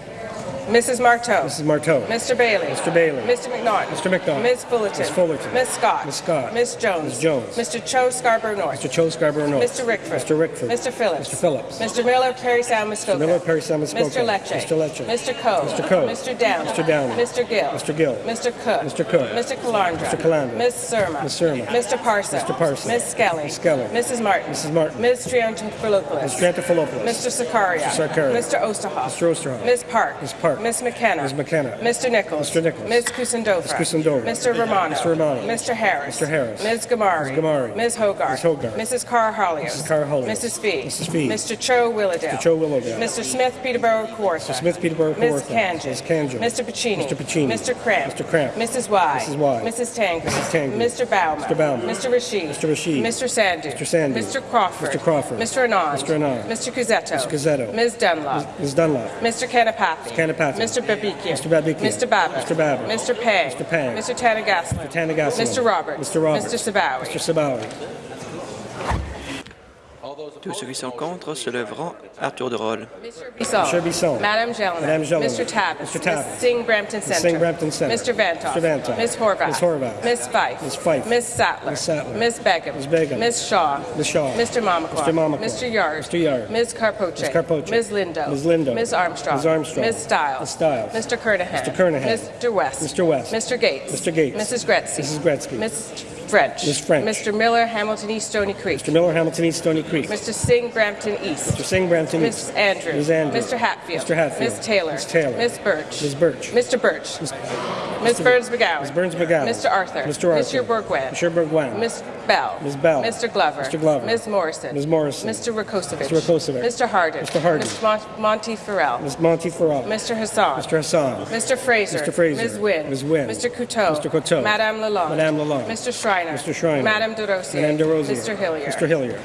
Mrs. Marteau. Mrs. Marteau. Mr. Bailey. Mr. Bailey. Mr. McNaughton. Mr. McNaughton. Ms. Fullerton. Ms. Fullerton. Ms. Scott. Ms. Scott. Ms. Jones. Ms. Jones. Mr. Cho Scarborough North. Mr. Cho Scarborough North. Mr. Rickford. Mr. Rickford. Mr. Phillips. Mr. Phillips. Mr. Miller, Perry Sound, Muskoka. Miller, Perry Sound, Muskoka. Mr. Lecce. Mr. Lecce. Mr. Coe. Mr. Coe. Mr. Downey. Mr. Downey. Mr. Gill. Mr. Gill. Mr. Cook. Mr. Cook. Mr. Calandra. Mr. Calandra. Ms. Surma. Ms. Surma. Mr. Parson. Mr. Parson. Ms. Skelly. Ms. Skelly. Mrs. Martin. Mrs. Martin. Ms. Triantafilopoulos. Mr. Trantafilopoulos. Mr. Sakaria. Mr. Sakaria. Mr. Osterhoff. Mr. Osterhoff. Ms. Park. Ms. Park. Ms. McKenna. Ms. McKenna. Mr. Nichols. Mr. Nichols. Ms. Kusendova. Ms. Kusendova. Mr. Romano. Mr. Romano. Mr. Harris. Mr. Harris. Ms. Gamari. Ms. Gamari. Ms. Hogarth. Ms. Hogarth. Mrs. Carr Hollios. Mrs. Carr Hollios. Mrs. Fee. Mrs. Fee. Mr. Cho Willowdale. Mr. Cho Willowdale. Mr. Smith Peterborough Kawartha. Mr. Smith Peterborough Ms. Kawartha. Kanjan. Ms. Kanjan. Mr. Pacini. Mr. Pacini. Mr. Cramp. Mr. Cramp. Mrs. Y. Mrs. Y. Mrs. Tangri. Mrs. Tangri. Mr. Bauman. Mr. Bauman. Mr. Rashid. Mr. Rashid. Mr. Sandu. Mr. Sandu. Mr. Crawford. Mr. Crawford. Mr. Anand. Mr. Anand. Mr. Cusetto. Mr. Cusetto. Ms. Dunlop. Ms. Dunlop. Mr. Kanapathy. Kanapathy. Mr. Babikian. Mr. Babikian. Mr. Babbitt. Mr. Babbitt. Mr. Pang. Mr. Pang. Mr. Tanagaslan. Mr. Tanagaslan. Mr. Roberts. Mr. Roberts. Mr. Sabawi. Mr. Sabawi. Tous ceux qui sont contre se lèveront à tour de rôle. Bisson. Mr. Bisson. Madame Gelman. Madame Gelman. Mr. Tabbas. Mr. Tabbas. Ms. Singh Brampton Centre. Singh Brampton Centre. Mr. Vantoff. Mr. Vantoff. Ms. Horvath. Ms. Horvath. Ms. Fife. Ms. Fife. Ms. Sattler. Ms. Sattler. Ms. Begum. Ms. Begum. Ms. Shaw. Ms. Shaw. Mr. Mamakwa. Mr. Mamakwa. Mr. Yard. Mr. Yard. Ms. Carpoche. Ms. Carpoche. Ms. Lindo. Ms. Lindo. Ms. Armstrong. Ms. Armstrong. Ms. Stiles. Ms. Stiles. Mr. Kernahan. Mr. Kernahan. Mr. West. Mr. West. Mr. Gates. Mr. Gates. Mrs. Gretzky. Mrs. Gretzky. Ms. French. Ms. French. Mr. Miller, Hamilton East, Stony Creek. Mr. Miller, Hamilton East, Stony Creek. Mr. Singh, Brampton East. Mr. Singh, Brampton Ms. East. Andrews. Ms. Andrews. Mr. Hatfield. Mr. Hatfield. Ms. Taylor. Ms. Taylor. Ms. Birch. Ms. Birch. Mr. Birch. Ms. Burns McGowan. Ms. Burns McGowan. Mr. Arthur. Mr. Arthur. Mr. Bourguin. Mr. Bourguin. Ms. Bell. Ms. Bell. Mr. Glover. Mr. Glover. Ms. Morrison. Ms. Morrison. Mr. Rakosovic. Mr. Rakosovic. Mr. Hardin. Mr. Hardin. Mr. Mon- Monty Farrell. Ms. Monty Farrell. Mr. Hassan. Mr. Hassan. Mr. Fraser. Mr. Fraser. Ms. Wynne. Ms. Wynne. Mr. Couteau. Mr. Couteau. Madame Lalonde. Madame Lalonde. Mr. Schreiner. Mr. Schreiner. Madame DeRosier. Madame DeRosier. Mr. Hillier. Mr. Hillier.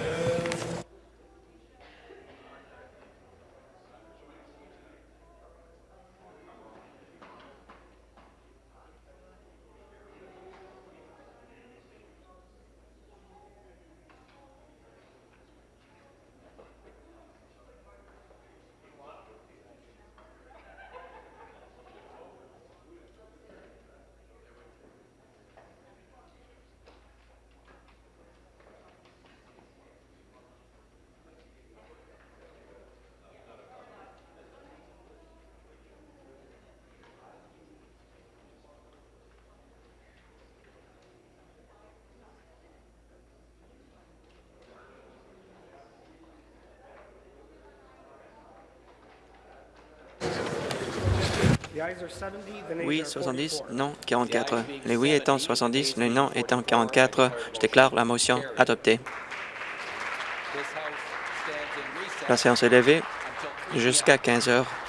Oui, 70, non, 44. Les oui étant 70, les non étant 44, je déclare la motion adoptée. La séance est levée jusqu'à 15 heures.